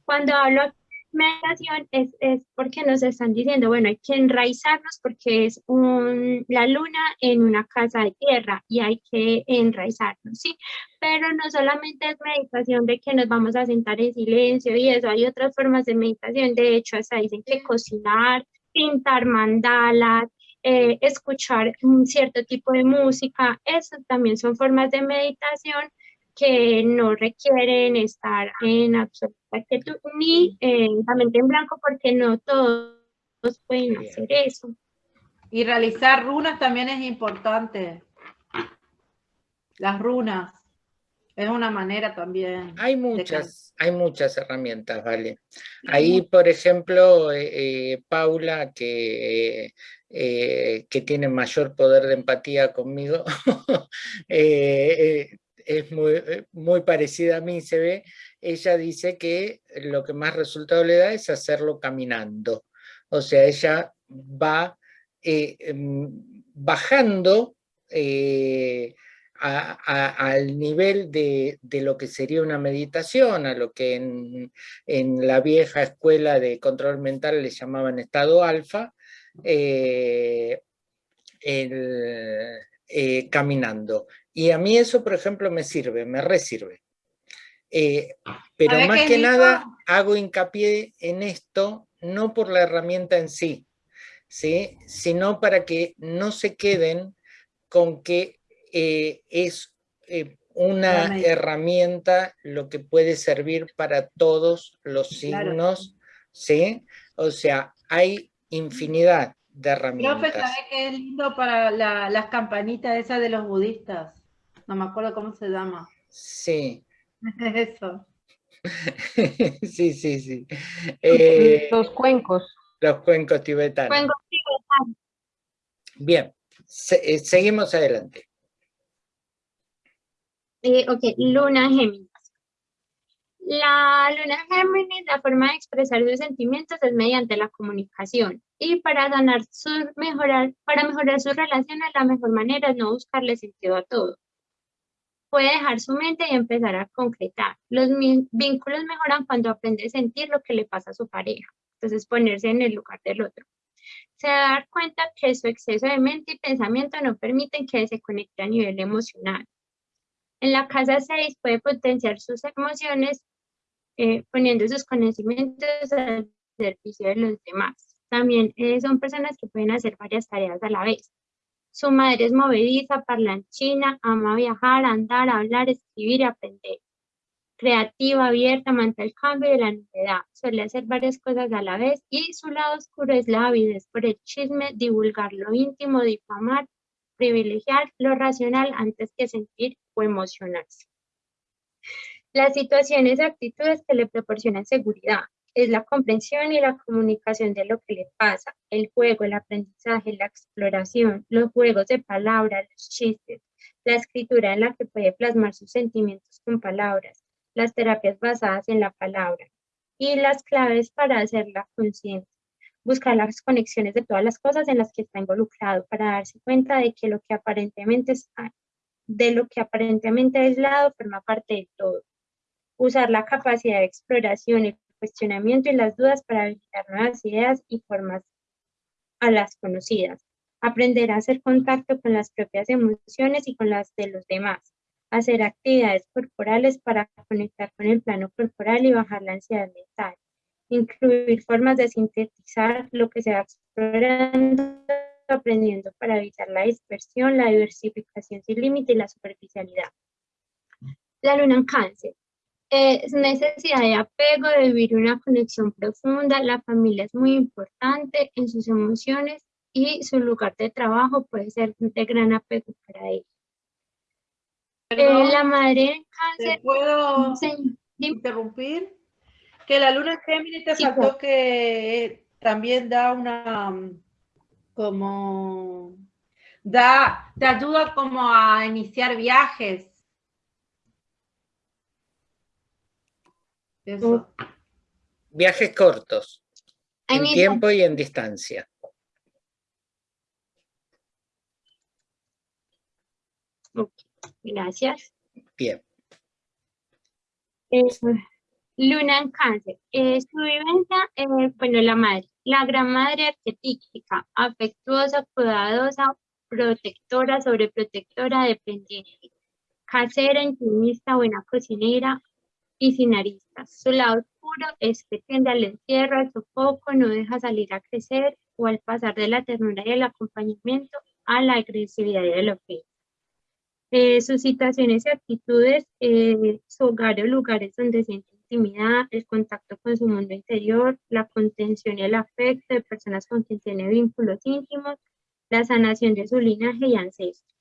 Cuando hablo meditación es, es, porque nos están diciendo, bueno, hay que enraizarnos porque es un, la luna en una casa de tierra y hay que enraizarnos, ¿sí? Pero no solamente es meditación de que nos vamos a sentar en silencio y eso, hay otras formas de meditación, de hecho, hasta dicen que cocinar, pintar mandalas, eh, escuchar un cierto tipo de música, eso también son formas de meditación que no requieren estar en absoluta quietud ni la mente en blanco porque no todos pueden hacer eso. Y realizar runas también es importante. Las runas es una manera también. Hay muchas, hay muchas herramientas, vale. Ahí, por ejemplo, eh, eh, Paula, que, eh, que tiene mayor poder de empatía conmigo, es muy, eh, muy parecida a mí, se ve, ella dice que lo que más resultado le da es hacerlo caminando. O sea, ella va eh, em, bajando eh, al nivel de, lo que sería una meditación, a lo que en, la vieja escuela de control mental le llamaban estado alfa, caminando. Y a mí eso, por ejemplo, me sirve, me resirve. Eh, pero más que nada hago hincapié en esto, no por la herramienta en sí, ¿sí? sino para que no se queden con que eh, es eh, una herramienta lo que puede servir para todos los signos, ¿sí? O sea, hay infinidad de herramientas. Profe, ¿sabes qué es lindo para las campanitas esas de los budistas? No me acuerdo cómo se llama. Sí. Eso. sí, sí, sí. Eh, los cuencos. Los cuencos tibetanos. Cuencos tibetanos. Bien, eh, seguimos adelante. Eh, ok, luna Géminis. La luna Géminis, la forma de expresar sus sentimientos es mediante la comunicación. Y para ganar su, mejorar, para mejorar sus relaciones, la mejor manera es no buscarle sentido a todo puede dejar su mente y empezar a concretar. Los vínculos mejoran cuando aprende a sentir lo que le pasa a su pareja. Entonces, ponerse en el lugar del otro. Se da dar cuenta que su exceso de mente y pensamiento no permiten que se conecte a nivel emocional. En la casa 6 puede potenciar sus emociones eh, poniendo sus conocimientos al servicio de los demás. También eh, son personas que pueden hacer varias tareas a la vez. Su madre es movediza, parlanchina, ama viajar, andar, hablar, escribir y aprender. Creativa, abierta, amante el cambio y la novedad. Suele hacer varias cosas a la vez y su lado oscuro es la avidez por el chisme, divulgar lo íntimo, difamar, privilegiar lo racional antes que sentir o emocionarse. Las situaciones y actitudes que le proporcionan seguridad, es la comprensión y la comunicación de lo que le pasa, el juego, el aprendizaje, la exploración, los juegos de palabras, los chistes, la escritura en la que puede plasmar sus sentimientos con palabras, las terapias basadas en la palabra y las claves para hacerla consciente. Buscar las conexiones de todas las cosas en las que está involucrado para darse cuenta de que lo que aparentemente está, de lo que aparentemente aislado forma parte de todo. Usar la capacidad de exploración cuestionamiento y las dudas para habilitar nuevas ideas y formas a las conocidas. Aprender a hacer contacto con las propias emociones y con las de los demás. Hacer actividades corporales para conectar con el plano corporal y bajar la ansiedad mental. Incluir formas de sintetizar lo que se va explorando, aprendiendo para evitar la dispersión, la diversificación sin límite y la superficialidad. La luna en cáncer es necesidad de apego, de vivir una conexión profunda. La familia es muy importante en sus emociones y su lugar de trabajo puede ser de gran apego para ellos. Eh, la madre en cáncer... ¿Puedo interrumpir? Que la luna Géminis te faltó que también da una... como... da, te ayuda como a iniciar viajes Eso. Viajes cortos, en tiempo y en distancia. Gracias. Bien. Eh, Luna en cáncer. Eh, su vivencia, eh, bueno, la madre. La gran madre arquetípica, afectuosa, cuidadosa, protectora, sobreprotectora, dependiente. Casera, intimista, buena cocinera y sin aristas. Su lado oscuro es que tiende al encierro, al sofoco, no deja salir a crecer o al pasar de la ternura y el acompañamiento a la agresividad y el ofensa. Eh, sus situaciones y actitudes, eh, su hogar o lugares donde siente intimidad, el contacto con su mundo interior, la contención y el afecto de personas con quien tiene vínculos íntimos, la sanación de su linaje y ancestro.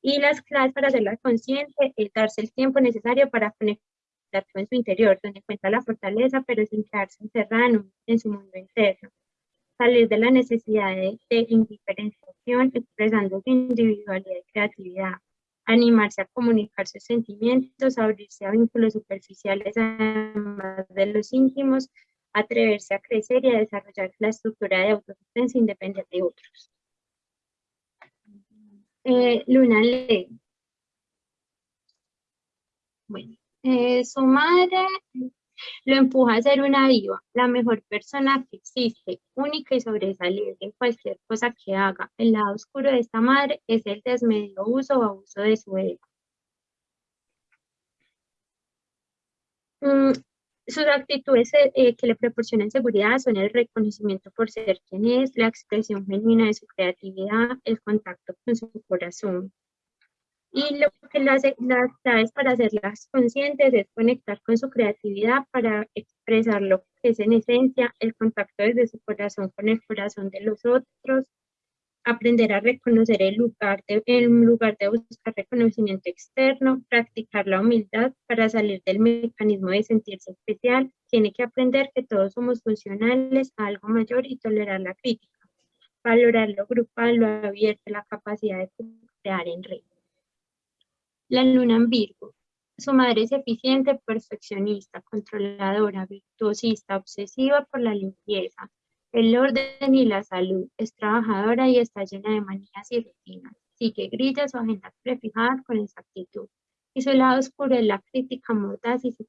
Y las claves para hacerla consciente es darse el tiempo necesario para conectar con su interior, donde encuentra la fortaleza, pero sin quedarse encerrada en, en su mundo interno. Salir de la necesidad de, de indiferenciación, expresando su individualidad y creatividad animarse a comunicar sus sentimientos, abrirse a vínculos superficiales además de los íntimos, atreverse a crecer y a desarrollar la estructura de autodefensa independiente de otros. Eh, Luna Ley. Bueno, eh, su madre lo empuja a ser una viva, la mejor persona que existe, única y sobresaliente en cualquier cosa que haga. El lado oscuro de esta madre es el desmedido uso o abuso de su ego. Mm, sus actitudes eh, eh, que le proporcionan seguridad son el reconocimiento por ser quien es, la expresión genuina de su creatividad, el contacto con su corazón. Y lo que las, las claves para hacerlas conscientes es conectar con su creatividad para expresar lo que es en esencia el contacto desde su corazón con el corazón de los otros, aprender a reconocer el lugar de, en lugar de buscar reconocimiento externo, practicar la humildad para salir del mecanismo de sentirse especial, tiene que aprender que todos somos funcionales a algo mayor y tolerar la crítica, valorar lo grupal, lo abierto, la capacidad de crear en red. La luna en Virgo. Su madre es eficiente, perfeccionista, controladora, virtuosista, obsesiva por la limpieza, el orden y la salud. Es trabajadora y está llena de manías y rutinas. Sigue grillas o agendas prefijadas con exactitud. Y su lado oscuro es la crítica mordaz y su.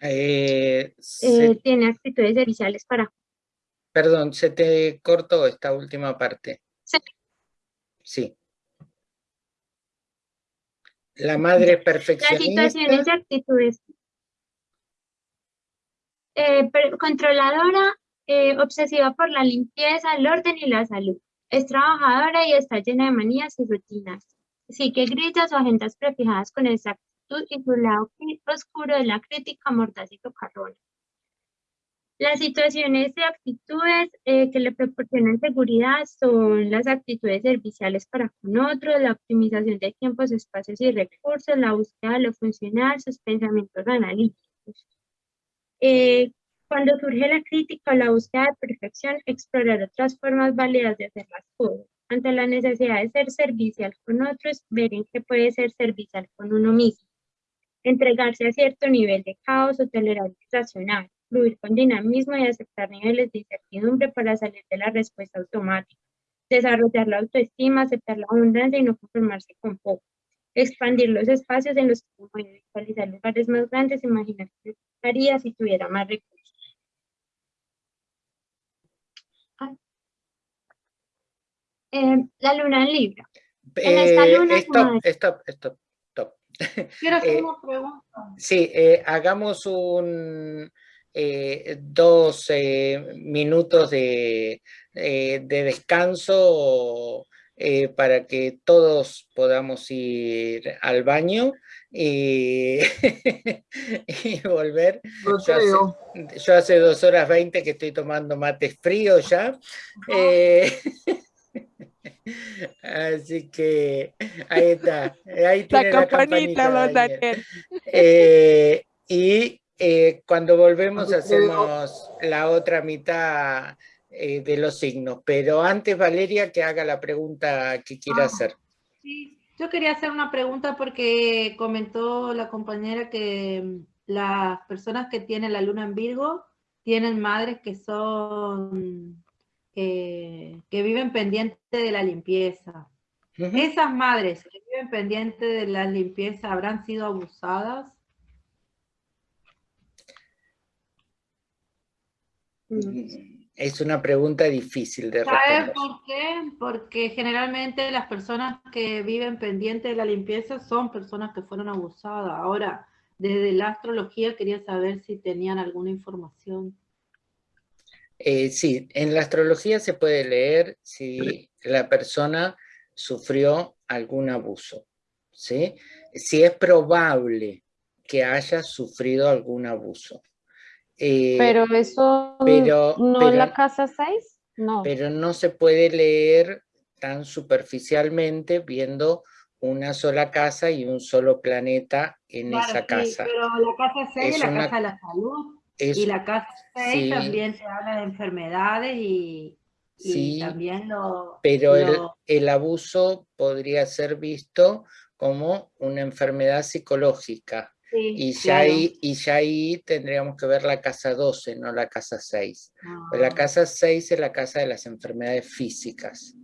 Eh, se- Eh, tiene actitudes serviciales para perdón, se te cortó esta última parte. Sí. Sí. La madre Las perfeccionista. situaciones y actitudes. Eh, controladora, eh, obsesiva por la limpieza, el orden y la salud. Es trabajadora y está llena de manías y rutinas. Sigue grillas o agendas prefijadas con exactitud y su lado oscuro de la crítica mordaz y socarrona. Las situaciones y actitudes eh, que le proporcionan seguridad son las actitudes serviciales para con otros, la optimización de tiempos, espacios y recursos, la búsqueda de lo funcional, sus pensamientos analíticos. Eh, cuando surge la crítica o la búsqueda de perfección, explorar otras formas válidas de hacer las cosas. Ante la necesidad de ser servicial con otros, ver en qué puede ser servicial con uno mismo. Entregarse a cierto nivel de caos o tolerancia racional fluir con dinamismo y aceptar niveles de incertidumbre para salir de la respuesta automática, desarrollar la autoestima, aceptar la abundancia y no conformarse con poco, expandir los espacios en los que se puede visualizar lugares más grandes, imaginar qué haría si tuviera más recursos. Ah. Eh, la luna en Libra. En esta Eh, luna, stop, madre. stop, stop, stop. Quiero hacer Eh, una pregunta. Sí, eh, hagamos un eh, dos eh, minutos de, eh, de descanso eh, para que todos podamos ir al baño y, y volver. Yo hace, creo. yo hace dos horas veinte que estoy tomando mate frío ya. eh, así que ahí está. Ahí La tiene la campanita, campanita. Eh, y eh, cuando volvemos hacemos la otra mitad eh, de los signos. Pero antes, Valeria, que haga la pregunta que quiera Ah. hacer. Sí, Yo quería hacer una pregunta porque comentó la compañera que mm, las personas que tienen la luna en Virgo tienen madres que son, eh, que viven pendientes de la limpieza. ¿Esas madres que viven pendientes de la limpieza habrán sido abusadas? Es una pregunta difícil de ¿Sabes responder. por qué? Porque generalmente las personas que viven pendientes de la limpieza son personas que fueron abusadas. Ahora, desde la astrología quería saber si tenían alguna información. Eh, sí, en la astrología se puede leer si la persona sufrió algún abuso, ¿sí? Si es probable que haya sufrido algún abuso. Eh, Pero eso pero- no pero- en la casa 6, no. pero no se puede leer tan superficialmente viendo una sola casa y un solo planeta en Claro, esa sí, casa. pero la casa 6 Es la una- casa de la salud. Es- Y la casa 6 sí. también se habla de enfermedades y, y Sí, también lo... pero el abuso podría ser visto como una enfermedad psicológica. Sí, Y ya, claro. ahí, y ya ahí tendríamos que ver la casa 12, no la casa 6. Pues la Ah, casa 6 es la casa de las enfermedades físicas.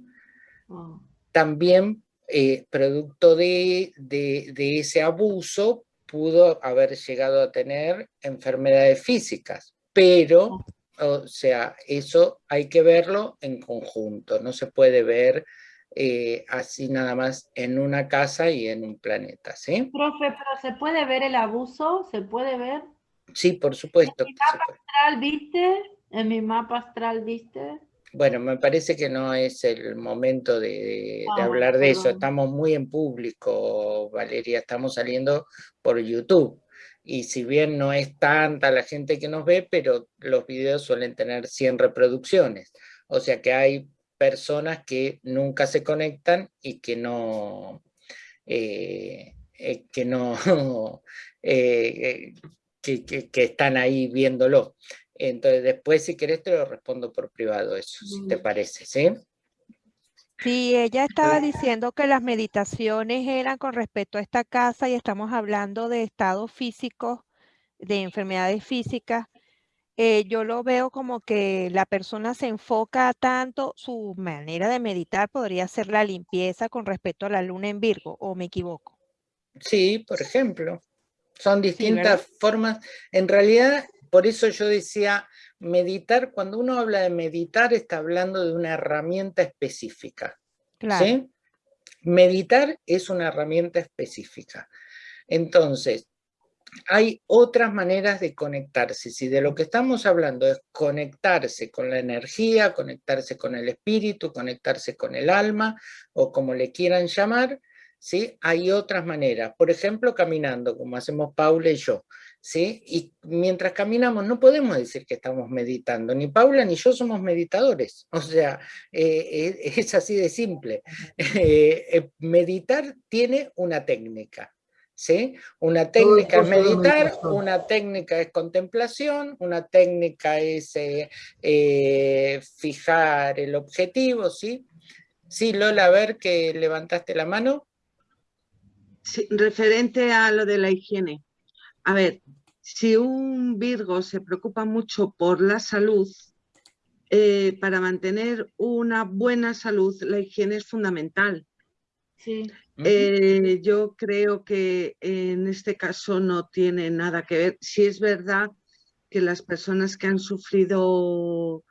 ah. También, eh, producto de, de- de ese abuso, pudo haber llegado a tener enfermedades físicas, pero, o sea, eso hay que verlo en conjunto, no se puede ver eh, así nada más en una casa y en un planeta, ¿sí? Profe, pero ¿se puede ver el abuso? ¿Se puede ver? Sí, por supuesto. que se puede. astral, ¿viste? En mi mapa astral, ¿viste? Bueno, me parece que no es el momento de, de Ah, hablar de eso. Estamos muy en público, Valeria, estamos saliendo por YouTube. Y si bien no es tanta la gente que nos ve, pero los videos suelen tener 100 reproducciones. O sea que hay personas que nunca se conectan y que no, eh, eh, que no, eh, que, que- que están ahí viéndolo. Entonces, después, si querés, te lo respondo por privado, eso, si te parece, ¿sí? Sí, ella estaba diciendo que las meditaciones eran con respecto a esta casa y estamos hablando de estados físicos, de enfermedades físicas. Eh, yo lo veo como que la persona se enfoca tanto, su manera de meditar podría ser la limpieza con respecto a la luna en Virgo, ¿o me equivoco? Sí, por ejemplo. Son distintas formas. En realidad, por eso yo decía, meditar, cuando uno habla de meditar, está hablando de una herramienta específica. Claro. ¿sí? Meditar es una herramienta específica. Entonces, hay otras maneras de conectarse. Si de lo que estamos hablando es conectarse con la energía, conectarse con el espíritu, conectarse con el alma, o como le quieran llamar, ¿sí? Hay otras maneras. Por ejemplo, caminando, como hacemos Paula y yo, ¿sí? Y mientras caminamos no podemos decir que estamos meditando. Ni Paula ni yo somos meditadores. O sea, eh, es, es así de simple. Eh, eh, meditar tiene una técnica. ¿Sí? Una técnica es meditar, una técnica es contemplación, una técnica es eh, eh, fijar el objetivo, ¿sí? Sí, Lola, a ver que levantaste la mano. Sí, referente a lo de la higiene. A ver, si un Virgo se preocupa mucho por la salud, eh, para mantener una buena salud, la higiene es fundamental. Sí. Eh, yo creo que en este caso no tiene nada que ver. Si es verdad que las personas que han sufrido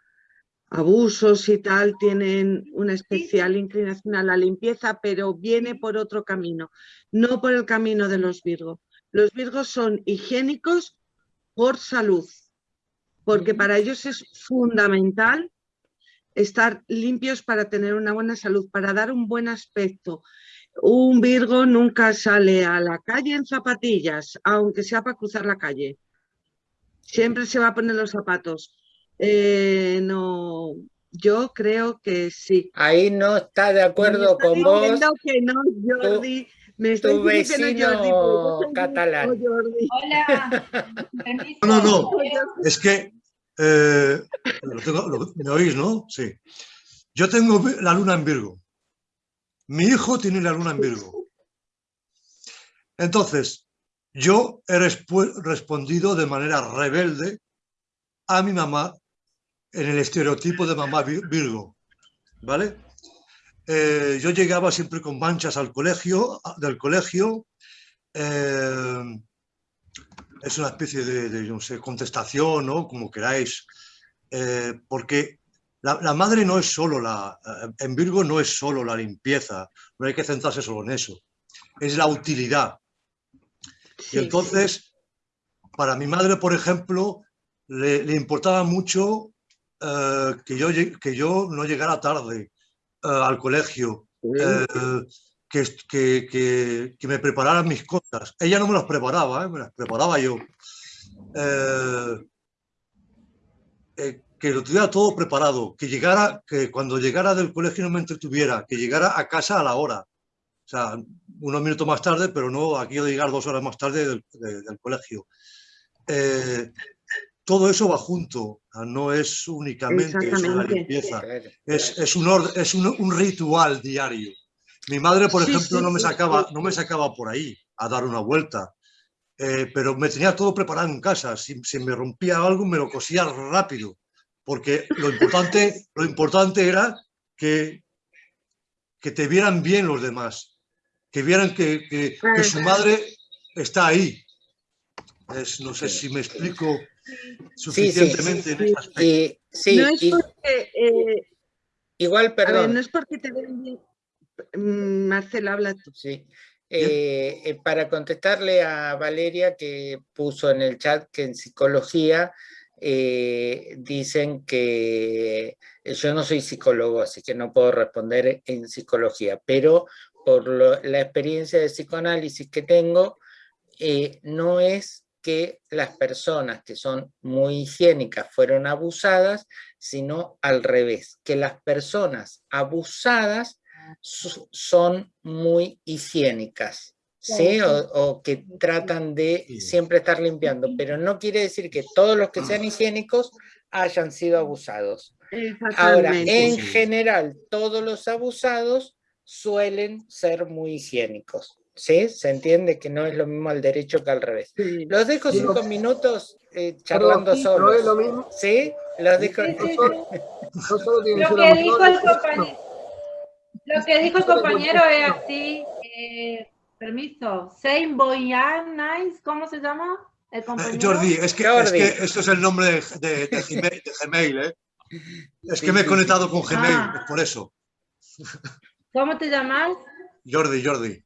abusos y tal tienen una especial inclinación a la limpieza, pero viene por otro camino, no por el camino de los Virgos. Los Virgos son higiénicos por salud, porque para ellos es fundamental estar limpios para tener una buena salud, para dar un buen aspecto. Un Virgo nunca sale a la calle en zapatillas, aunque sea para cruzar la calle. Siempre se va a poner los zapatos. Eh, no, yo creo que sí. Ahí no está de acuerdo Me está con vos que no, Jordi. Me está tu diciendo que no, Jordi, vecino soy catalán. Jordi. Hola. No, no, no. Es que, eh, lo tengo- lo- ¿me oís, no? Sí. Yo tengo la luna en Virgo. Mi hijo tiene la luna en Virgo. Entonces, yo he respondido de manera rebelde a mi mamá en el estereotipo de mamá vi- Virgo, ¿vale? Eh, yo llegaba siempre con manchas al colegio, del colegio, eh, es una especie de, de, no sé, contestación, ¿no? Como queráis, eh, porque la, la madre no es solo la, eh, en Virgo no es solo la limpieza, no hay que centrarse solo en eso, es la utilidad. Sí. Y entonces, para mi madre, por ejemplo, le, le importaba mucho eh, que, yo, que yo no llegara tarde eh, al colegio, eh, que, que, que- que me prepararan mis cosas. Ella no me las preparaba, me las preparaba yo. Que lo tuviera todo preparado, que llegara, que cuando llegara del colegio no me entretuviera, que llegara a casa a la hora. O sea, unos minutos más tarde, pero no aquí de llegar dos horas más tarde del, de- del colegio. Eh, todo eso va junto, no es únicamente eso la limpieza, es, es, un, ord- es un, un ritual diario. Mi madre, por Sí, ejemplo, sí, no, me sacaba, sí. no me sacaba por ahí a dar una vuelta, eh, pero me tenía todo preparado en casa. Si, si me rompía algo, me lo cosía rápido, porque lo importante, lo importante era que, que te vieran bien los demás, que vieran que, que- que su madre está ahí. Es- no sé si me explico suficientemente en ese aspecto. Y, sí, no es y- porque, eh, igual, ver, perdón. no es porque te ven bien. Mm, Marcela, habla tú. Sí. Eh, eh, para contestarle a Valeria que puso en el chat que en psicología eh, dicen que eh, yo no soy psicólogo, así que no puedo responder en psicología, pero por lo- la experiencia de psicoanálisis que tengo, eh, no es que las personas que son muy higiénicas fueron abusadas, sino al revés, que las personas abusadas son muy higiénicas, ¿sí? O, o que tratan de siempre estar limpiando, pero no quiere decir que todos los que sean higiénicos hayan sido abusados. Ahora, en general, todos los abusados suelen ser muy higiénicos, ¿sí? Se entiende que no es lo mismo al derecho que al revés. Sí. Los dejo cinco minutos eh, charlando sí, pero es lo mismo. ¿sí? Los dejo... Sí, sí, No sí. No solo tiene Lo ser que dijo el abusadores, compañero, lo que dijo el compañero es así, eh, permiso, Saint Boyan Nice, ¿cómo se llama? El Eh, compañero. Jordi, es que, es Jordi. que esto es el nombre de, de- de Gmail, de Gmail, ¿eh? Es que me he conectado con Gmail, Ah. es por eso. ¿Cómo te llamas? Jordi, Jordi.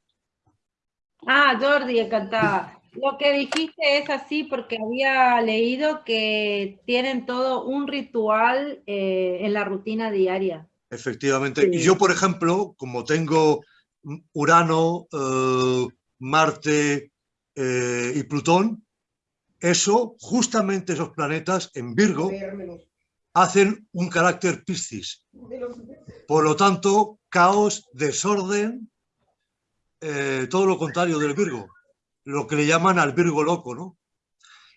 Ah, Jordi, encantada. Lo que dijiste es así porque había leído que tienen todo un ritual eh, en la rutina diaria. Efectivamente. Y yo, por ejemplo, como tengo Urano, eh, Marte eh, y Plutón, eso, justamente esos planetas en Virgo, hacen un carácter Piscis. Por lo tanto, caos, desorden, eh, todo lo contrario del Virgo, lo que le llaman al Virgo loco, ¿no?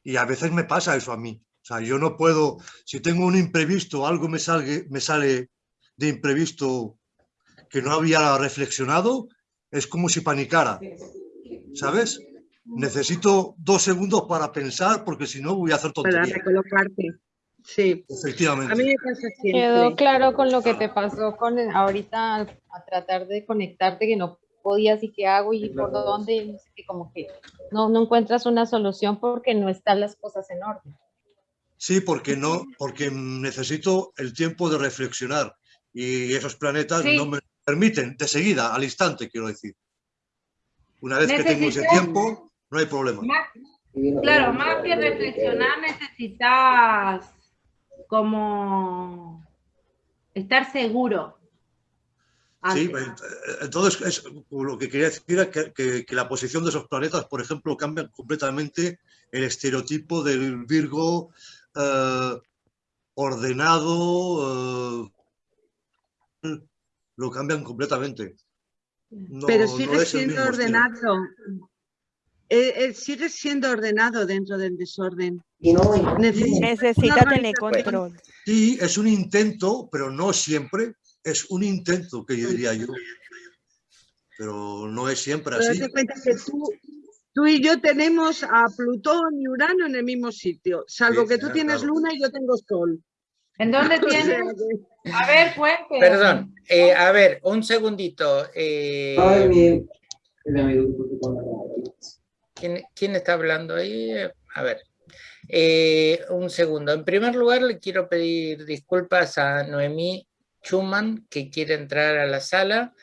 Y a veces me pasa eso a mí. O sea, yo no puedo, si tengo un imprevisto, algo me, salgue, me sale de imprevisto que no había reflexionado, es como si panicara, ¿sabes? Necesito dos segundos para pensar porque si no voy a hacer Para tonterías. recolocarte. Sí. A mí Efectivamente. me pasa Quedó siempre. claro con lo que te pasó con el- ahorita al- a tratar de conectarte que no podías y qué hago y por dónde, no sé qué, como que no, no encuentras una solución porque no están las cosas en orden. Sí, porque no, porque necesito el tiempo de reflexionar y esos planetas Sí. no me permiten de seguida, al instante, quiero decir. Una vez que tengo ese tiempo, no hay problema. Más- claro, más que reflexionar necesitas como estar seguro. Sí, antes. pues, eh, entonces es, lo que quería decir era que, que- que la posición de esos planetas, por ejemplo, cambian completamente el estereotipo del Virgo eh, ordenado, eh, lo cambian completamente. No- Pero no sigue el siendo ordenado. Eh, eh, sigue siendo ordenado dentro del desorden. Sí, Necesita Necesita tener control. sí, es un intento, pero no siempre. Es un intento, que yo diría yo. Pero no es siempre Pero así. date cuenta que tú, tú y yo tenemos a Plutón y Urano en el mismo sitio, salvo Sí, que tú claro, tienes. Luna y yo tengo Sol. ¿En dónde tienes? A ver, cuente. Perdón, eh, a ver, un segundito. eh, ¿quién, quién está hablando ahí? A ver, eh, un segundo. En primer lugar, le quiero pedir disculpas a Noemí Schumann, que quiere entrar a la sala,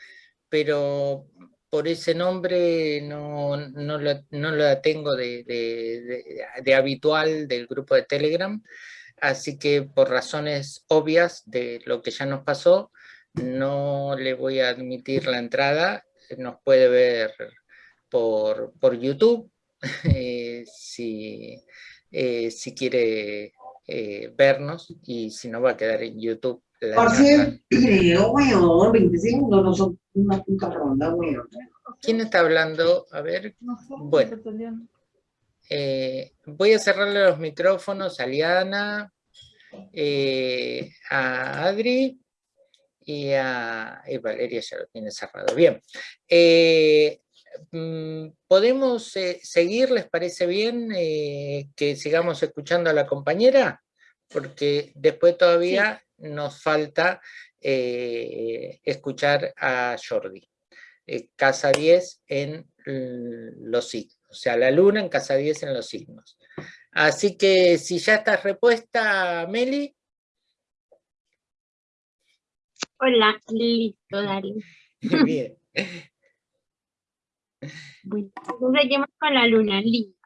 pero por ese nombre no, no, lo, no la tengo de, de- de- de habitual del grupo de Telegram. Así que por razones obvias de lo que ya nos pasó, no le voy a admitir la entrada. Nos puede ver por, por YouTube eh, si, eh, si quiere eh, vernos y si no va a quedar en YouTube. la Por cierto, weón, 20 segundos no son una puta ronda, weón. ¿Quién está hablando? A ver, Bueno. Eh, voy a cerrarle los micrófonos a Liana, eh, a Adri y a y Valeria ya lo tiene cerrado. Bien. Eh, mm, ¿Podemos seguir? ¿Les parece bien que sigamos escuchando a la compañera? Porque después todavía nos falta escuchar a Jordi. Casa 10 en los signos, o sea, la luna en casa 10 en los signos. Así que si ya estás repuesta, Meli, Hola, listo, dale. bien. Bueno, entonces seguimos con la luna linda.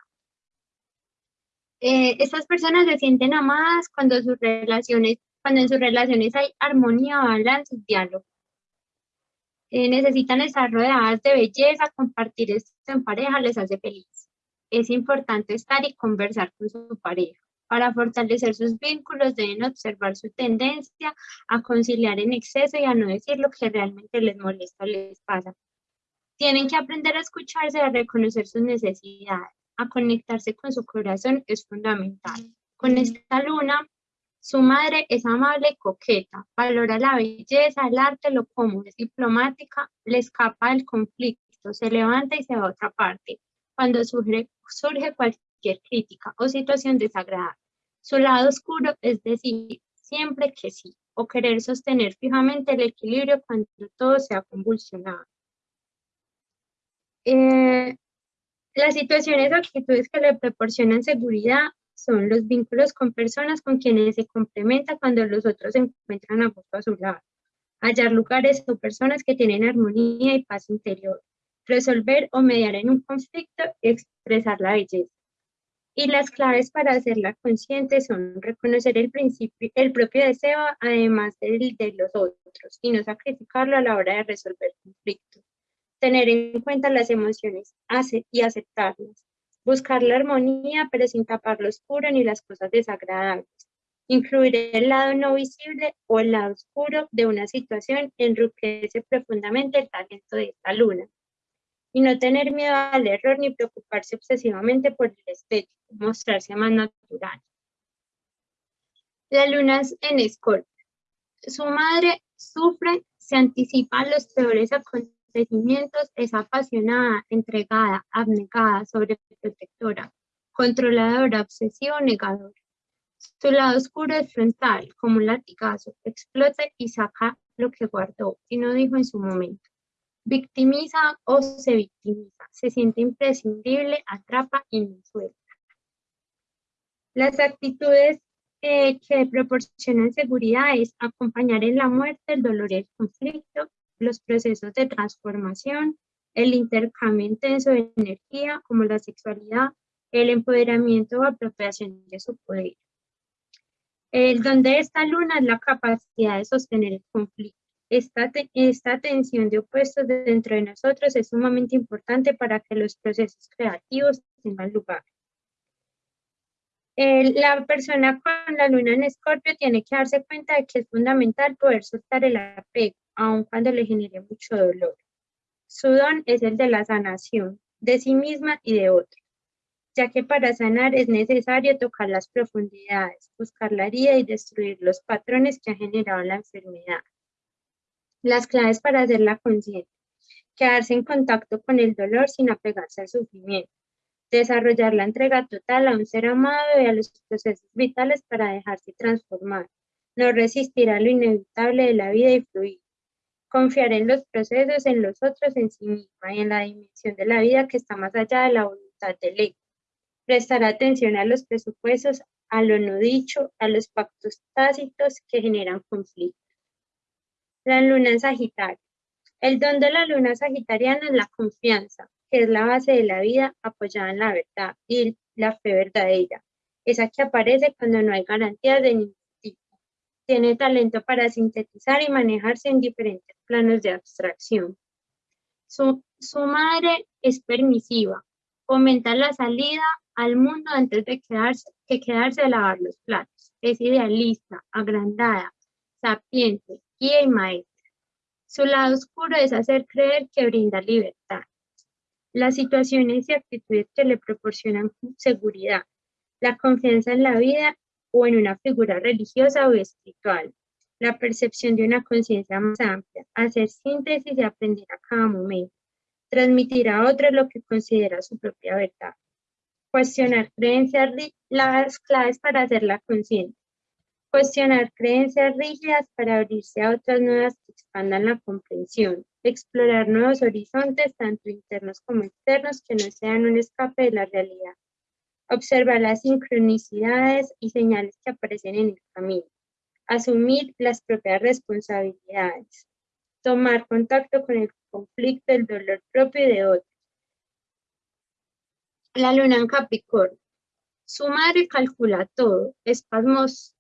Eh, estas personas se sienten amadas cuando sus relaciones, cuando en sus relaciones hay armonía, balance y diálogo. Eh, necesitan estar rodeadas de belleza, compartir esto en pareja les hace feliz. Es importante estar y conversar con su pareja. Para fortalecer sus vínculos deben observar su tendencia a conciliar en exceso y a no decir lo que realmente les molesta o les pasa. Tienen que aprender a escucharse, a reconocer sus necesidades, a conectarse con su corazón es fundamental. Con esta luna, su madre es amable y coqueta, valora la belleza, el arte, lo común, es diplomática, le escapa del conflicto, se levanta y se va a otra parte cuando surge, surge cualquier crítica o situación desagradable. Su lado oscuro es decir, siempre que sí, o querer sostener fijamente el equilibrio cuando todo se ha convulsionado. Eh, las situaciones o actitudes que le proporcionan seguridad son los vínculos con personas con quienes se complementa cuando los otros se encuentran a gusto a su lado. Hallar lugares o personas que tienen armonía y paz interior. Resolver o mediar en un conflicto y expresar la belleza. Y las claves para hacerla consciente son reconocer el, principio, el propio deseo, además del de los otros, y no sacrificarlo a la hora de resolver conflictos tener en cuenta las emociones y aceptarlas, buscar la armonía pero sin tapar lo oscuro ni las cosas desagradables, incluir el lado no visible o el lado oscuro de una situación enriquece profundamente el talento de esta luna. Y no tener miedo al error ni preocuparse obsesivamente por el estético, mostrarse más natural. La luna es en Escorpio. Su madre sufre, se anticipa los peores acontecimientos, es apasionada, entregada, abnegada, sobreprotectora, controladora, obsesiva, negadora. Su lado oscuro es frontal, como un latigazo, explota y saca lo que guardó y no dijo en su momento. Victimiza o se victimiza, se siente imprescindible, atrapa y no suelta. Las actitudes eh, que proporcionan seguridad es acompañar en la muerte, el dolor y el conflicto, los procesos de transformación, el intercambio intenso de energía como la sexualidad, el empoderamiento o apropiación de su poder. El don de esta luna es la capacidad de sostener el conflicto. Esta, te- esta tensión de opuestos dentro de nosotros es sumamente importante para que los procesos creativos tengan lugar. El- la persona con la luna en escorpio tiene que darse cuenta de que es fundamental poder soltar el apego, aun cuando le genere mucho dolor. Su don es el de la sanación, de sí misma y de otros, ya que para sanar es necesario tocar las profundidades, buscar la herida y destruir los patrones que ha generado la enfermedad. Las claves para hacerla consciente. Quedarse en contacto con el dolor sin apegarse al sufrimiento. desarrollar la entrega total a un ser amado y a los procesos vitales para dejarse transformar, no resistir a lo inevitable de la vida y fluir, confiar en los procesos, en los otros, en sí misma y en la dimensión de la vida que está más allá de la voluntad del ego, prestar atención a los presupuestos, a lo no dicho, a los pactos tácitos que generan conflictos. La luna en Sagitario. El don de la luna sagitariana es la confianza, que es la base de la vida apoyada en la verdad y la fe verdadera, esa que aparece cuando no hay garantías de ningún tipo. Tiene talento para sintetizar y manejarse en diferentes planos de abstracción. Su, su madre es permisiva, fomenta la salida al mundo antes de quedarse, que quedarse a lavar los platos. Es idealista, agrandada, sapiente, guía y maestra. Su lado oscuro es hacer creer que brinda libertad. Las situaciones y actitudes que le proporcionan seguridad, la confianza en la vida o en una figura religiosa o espiritual, la percepción de una conciencia más amplia, hacer síntesis y aprender a cada momento, transmitir a otros lo que considera su propia verdad, cuestionar creencias, las claves para hacerla consciente, cuestionar creencias rígidas para abrirse a otras nuevas que expandan la comprensión, explorar nuevos horizontes, tanto internos como externos, que no sean un escape de la realidad, observar las sincronicidades y señales que aparecen en el camino, asumir las propias responsabilidades, tomar contacto con el conflicto, el dolor propio de otros. La luna en Capricornio. Su madre calcula todo, es pasmosamente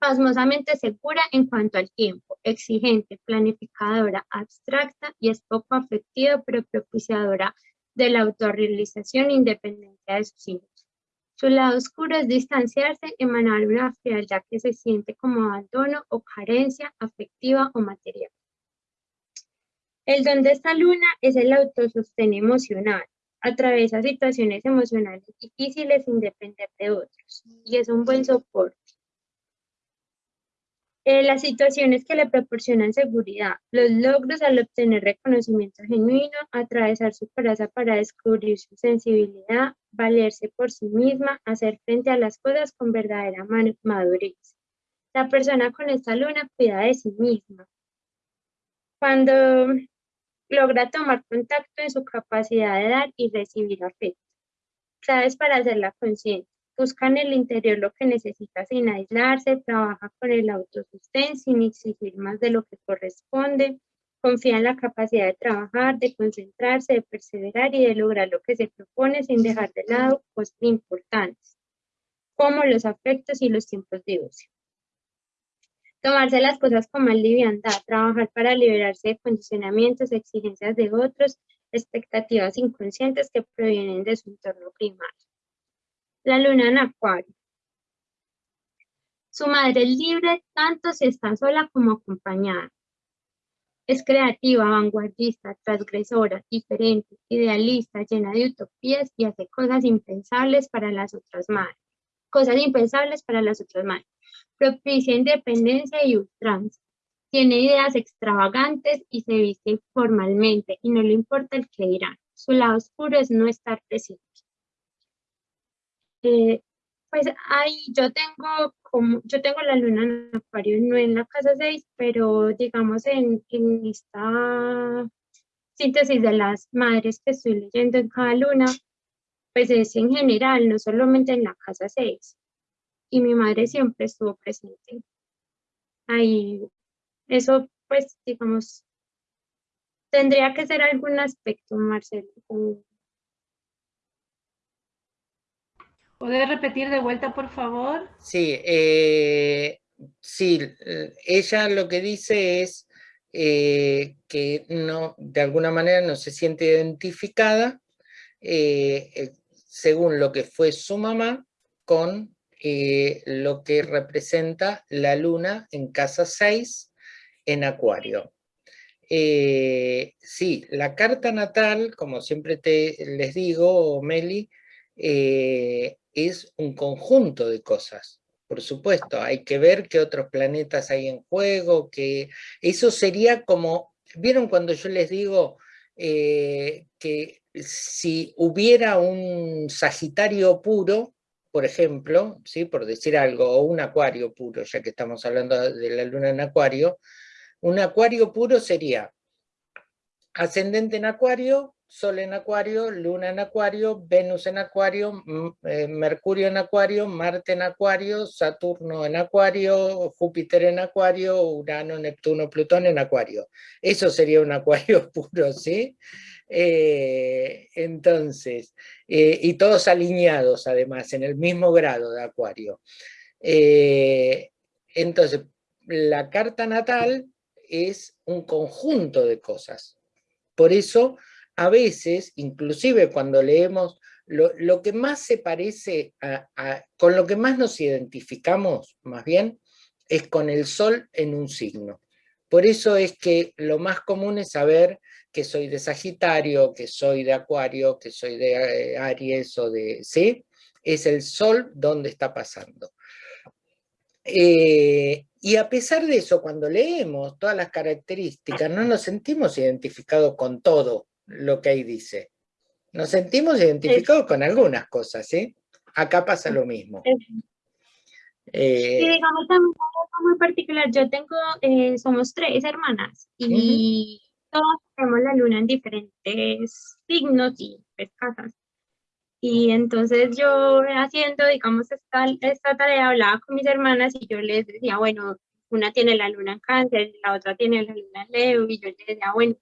pasmosamente segura en cuanto al tiempo, exigente, planificadora, abstracta y es poco afectiva pero propiciadora de la autorrealización e independencia de sus hijos. Su lado oscuro es distanciarse, emanar una frialdad que se siente como abandono o carencia afectiva o material. El don de esta luna es el autosostén emocional. Atraviesa situaciones emocionales difíciles sin depender de otros y es un buen soporte. Eh, las situaciones que le proporcionan seguridad, los logros al obtener reconocimiento genuino, atravesar su coraza para descubrir su sensibilidad, valerse por sí misma, hacer frente a las cosas con verdadera madurez. La persona con esta luna cuida de sí misma. Cuando logra tomar contacto en su capacidad de dar y recibir afecto. Claves para hacerla consciente busca en el interior lo que necesita sin aislarse, trabaja con el autosustén sin exigir más de lo que corresponde, confía en la capacidad de trabajar, de concentrarse, de perseverar y de lograr lo que se propone sin dejar de lado cosas importantes, como los afectos y los tiempos de ocio. Tomarse las cosas con más liviandad, trabajar para liberarse de condicionamientos, exigencias de otros, expectativas inconscientes que provienen de su entorno primario. La luna en acuario. Su madre es libre tanto si está sola como acompañada. Es creativa, vanguardista, transgresora, diferente, idealista, llena de utopías y hace cosas impensables para las otras madres. Cosas impensables para las otras madres. Propicia independencia y ultranza. Tiene ideas extravagantes y se viste formalmente y no le importa el que dirán. Su lado oscuro es no estar presente. Eh, pues ahí yo tengo como, yo tengo la luna en acuario, no en la casa 6, pero digamos en, en esta síntesis de las madres que estoy leyendo en cada luna, pues es en general, no solamente en la casa 6. Y mi madre siempre estuvo presente. Ahí, eso pues digamos, tendría que ser algún aspecto, Marcelo, ¿Puede repetir de vuelta, por favor? Sí, eh, sí, ella lo que dice es eh, que no, de alguna manera no se siente identificada eh, según lo que fue su mamá con lo que representa la luna en casa 6 en acuario. sí, la carta natal, como siempre te, les digo, Meli, es un conjunto de cosas. Por supuesto, hay que ver qué otros planetas hay en juego, que eso sería como, ¿vieron cuando yo les digo eh, que si hubiera un Sagitario puro, por ejemplo, ¿sí? por decir algo, o un Acuario puro, ya que estamos hablando de la luna en Acuario, un Acuario puro sería ascendente en Acuario, Sol en Acuario, Luna en Acuario, Venus en Acuario, eh, Mercurio en Acuario, Marte en Acuario, Saturno en Acuario, Júpiter en Acuario, Urano, Neptuno, Plutón en Acuario. Eso sería un Acuario puro, ¿sí? Eh, entonces, eh, y todos alineados además, en el mismo grado de Acuario. entonces, la carta natal es un conjunto de cosas. Por eso a veces, inclusive cuando leemos, lo, que más se parece, a, con lo que más nos identificamos, más bien, es con el sol en un signo. Por eso es que lo más común es saber que soy de Sagitario, que soy de Acuario, que soy de eh, Aries o de... ¿sí? Es el sol donde está pasando. Eh, y a pesar de eso, cuando leemos todas las características, no nos sentimos identificados con todo, lo que ahí dice. Nos sentimos identificados con algunas cosas, ¿sí? Acá pasa lo mismo. Eh, sí, digamos también algo muy particular. Yo tengo, eh, somos tres hermanas y todas tenemos la luna en diferentes signos y pues, casas. Y entonces yo haciendo, digamos, esta, esta tarea, hablaba con mis hermanas y yo les decía, bueno, una tiene la luna en cáncer, la otra tiene la luna en Leo, y yo les decía, bueno,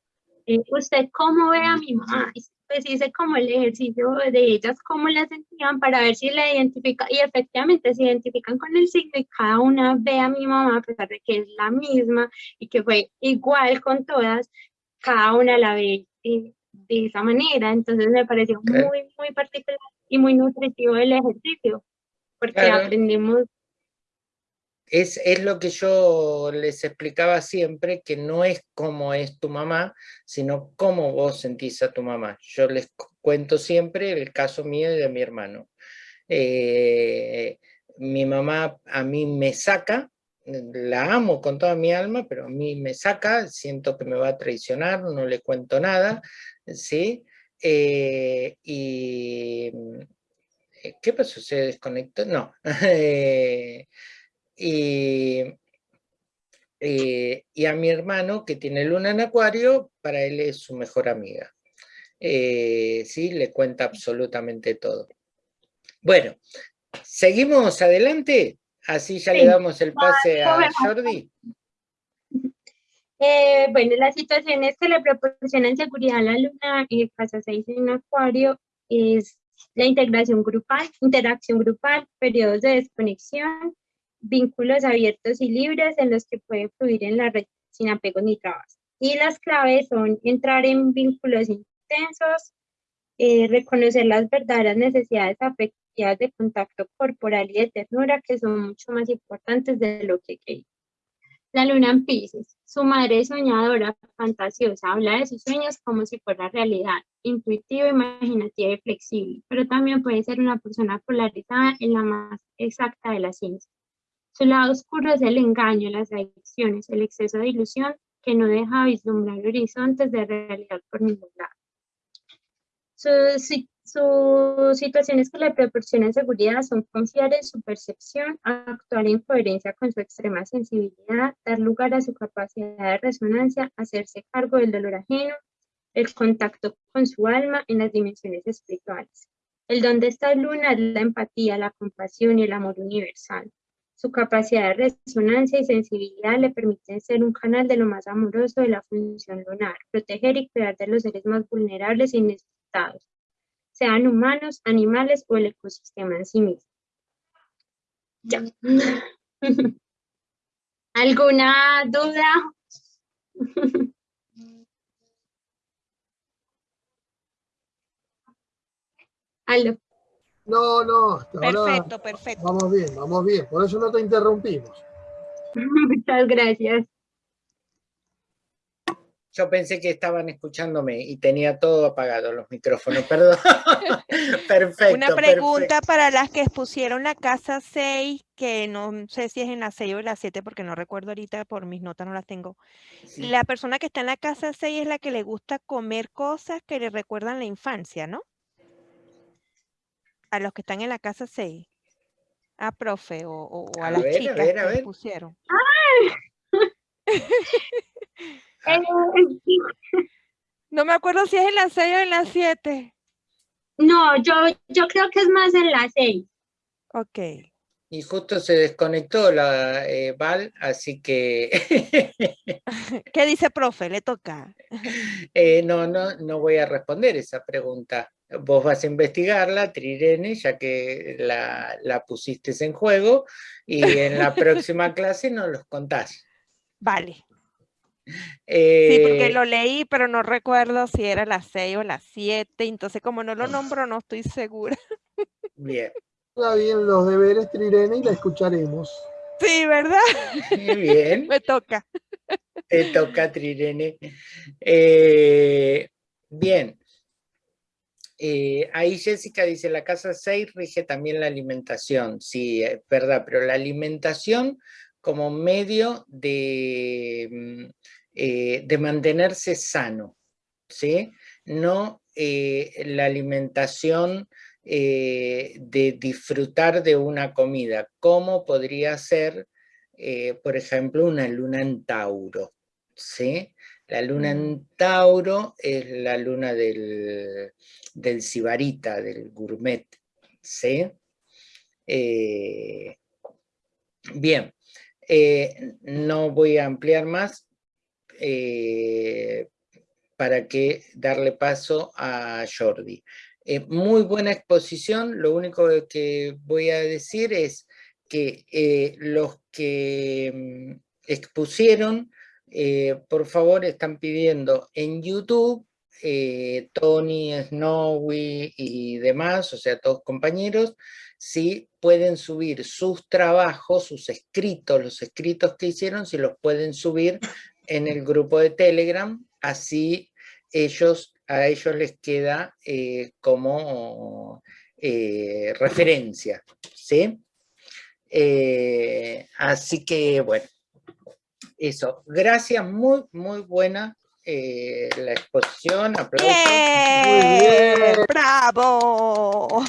eh, ¿usted cómo ve a mi mamá? Pues hice como el ejercicio de ellas, cómo la sentían para ver si la identifica y efectivamente se identifican con el signo y cada una ve a mi mamá a pesar de que es la misma y que fue igual con todas, cada una la ve de, de esa manera. Entonces me pareció muy, muy particular y muy nutritivo el ejercicio porque aprendimos es, lo que yo les explicaba siempre, que no es cómo es tu mamá, sino cómo vos sentís a tu mamá. Yo les cuento siempre el caso mío y de mi hermano. Eh, mi mamá a mí me saca, la amo con toda mi alma, pero a mí me saca, siento que me va a traicionar, no le cuento nada, ¿sí? Eh, y... ¿Qué pasó? ¿Se desconectó? No. Eh, y, eh, y a mi hermano, que tiene luna en acuario, para él es su mejor amiga. Eh, sí, le cuenta absolutamente todo. Bueno, seguimos adelante, así ya le damos el pase a Jordi. Eh, bueno, las situaciones que le proporcionan seguridad a la luna en casa 6 en acuario es la integración grupal, interacción grupal, periodos de desconexión, vínculos abiertos y libres en los que puede fluir en la red sin apegos ni trabas. Y las claves son entrar en vínculos intensos, eh, reconocer las verdaderas necesidades afectivas de contacto corporal y de ternura que son mucho más importantes de lo que creí. La luna en Pisces, su madre soñadora, fantasiosa, habla de sus sueños como si fuera realidad, intuitiva, imaginativa y flexible, pero también puede ser una persona polarizada en la más exacta de la ciencia. Su lado oscuro es el engaño, las adicciones, el exceso de ilusión que no deja vislumbrar horizontes de realidad por ningún lado. Sus, situaciones que le proporcionan seguridad son confiar en su percepción, actuar en coherencia con su extrema sensibilidad, dar lugar a su capacidad de resonancia, hacerse cargo del dolor ajeno, el contacto con su alma en las dimensiones espirituales. El don de esta luna es la empatía, la compasión y el amor universal. Su capacidad de resonancia y sensibilidad le permiten ser un canal de lo más amoroso de la función lunar, proteger y cuidar de los seres más vulnerables y necesitados, sean humanos, animales o el ecosistema en sí mismo. Ya. ¿Alguna duda? Aló. No, no, perfecto, perfecto. Vamos bien, vamos bien. Por eso no te interrumpimos. Muchas gracias. yo pensé que estaban escuchándome y tenía todo apagado los micrófonos, perdón. perfecto. Una pregunta para las que expusieron la casa 6, que no sé si es en la 6 o en la 7, porque no recuerdo ahorita, por mis notas no las tengo. Sí. La persona que está en la casa 6 es la que le gusta comer cosas que le recuerdan la infancia, ¿no? A los que están en la casa 6. A profe, o, o- o a, A las ver, a chicas ver, a que ver. pusieron. Eh, No me acuerdo si es en la 6 o en la 7. no, yo, yo creo que es más en la 6. Ok. Y justo se desconectó la eh, Val, así que ¿Qué dice profe? Le toca. eh, no, no, no voy a responder esa pregunta. Vos vas a investigarla, Trirene, ya que la, la pusiste en juego, y en la próxima clase nos los contás. Vale. Sí, porque Eh, lo leí, pero no recuerdo si era la 6 o la 7. Entonces, como no lo nombro, no estoy segura. Bien, Haga bien los deberes, Trirene, y la escucharemos. Sí, ¿verdad? bien. Me toca. Te toca, Trirene. Eh, bien. Eh, ahí Jessica dice, la casa 6 rige también la alimentación. Sí, es verdad, pero la alimentación como medio de, mm, eh, de mantenerse sano, ¿sí? No eh, la alimentación de disfrutar de una comida, como podría ser, por ejemplo, una luna en Tauro, ¿sí? La luna en Tauro es la luna del, del sibarita, del gourmet, ¿sí? Eh, bien, eh, no voy a ampliar más eh, para que darle paso a Jordi. Muy buena exposición, lo único que voy a decir es que los que mm, expusieron, eh, por favor, están pidiendo en YouTube, eh, Tony, Snowy y demás, o sea, todos compañeros, si pueden subir sus trabajos, sus escritos, los escritos que hicieron, si los pueden subir en el grupo de Telegram, así ellos, a ellos les queda eh, como referencia, ¿sí? Así que, bueno, eso. Gracias, muy, muy buena eh, la exposición, aplausos. ¡Bien! ¡Bravo!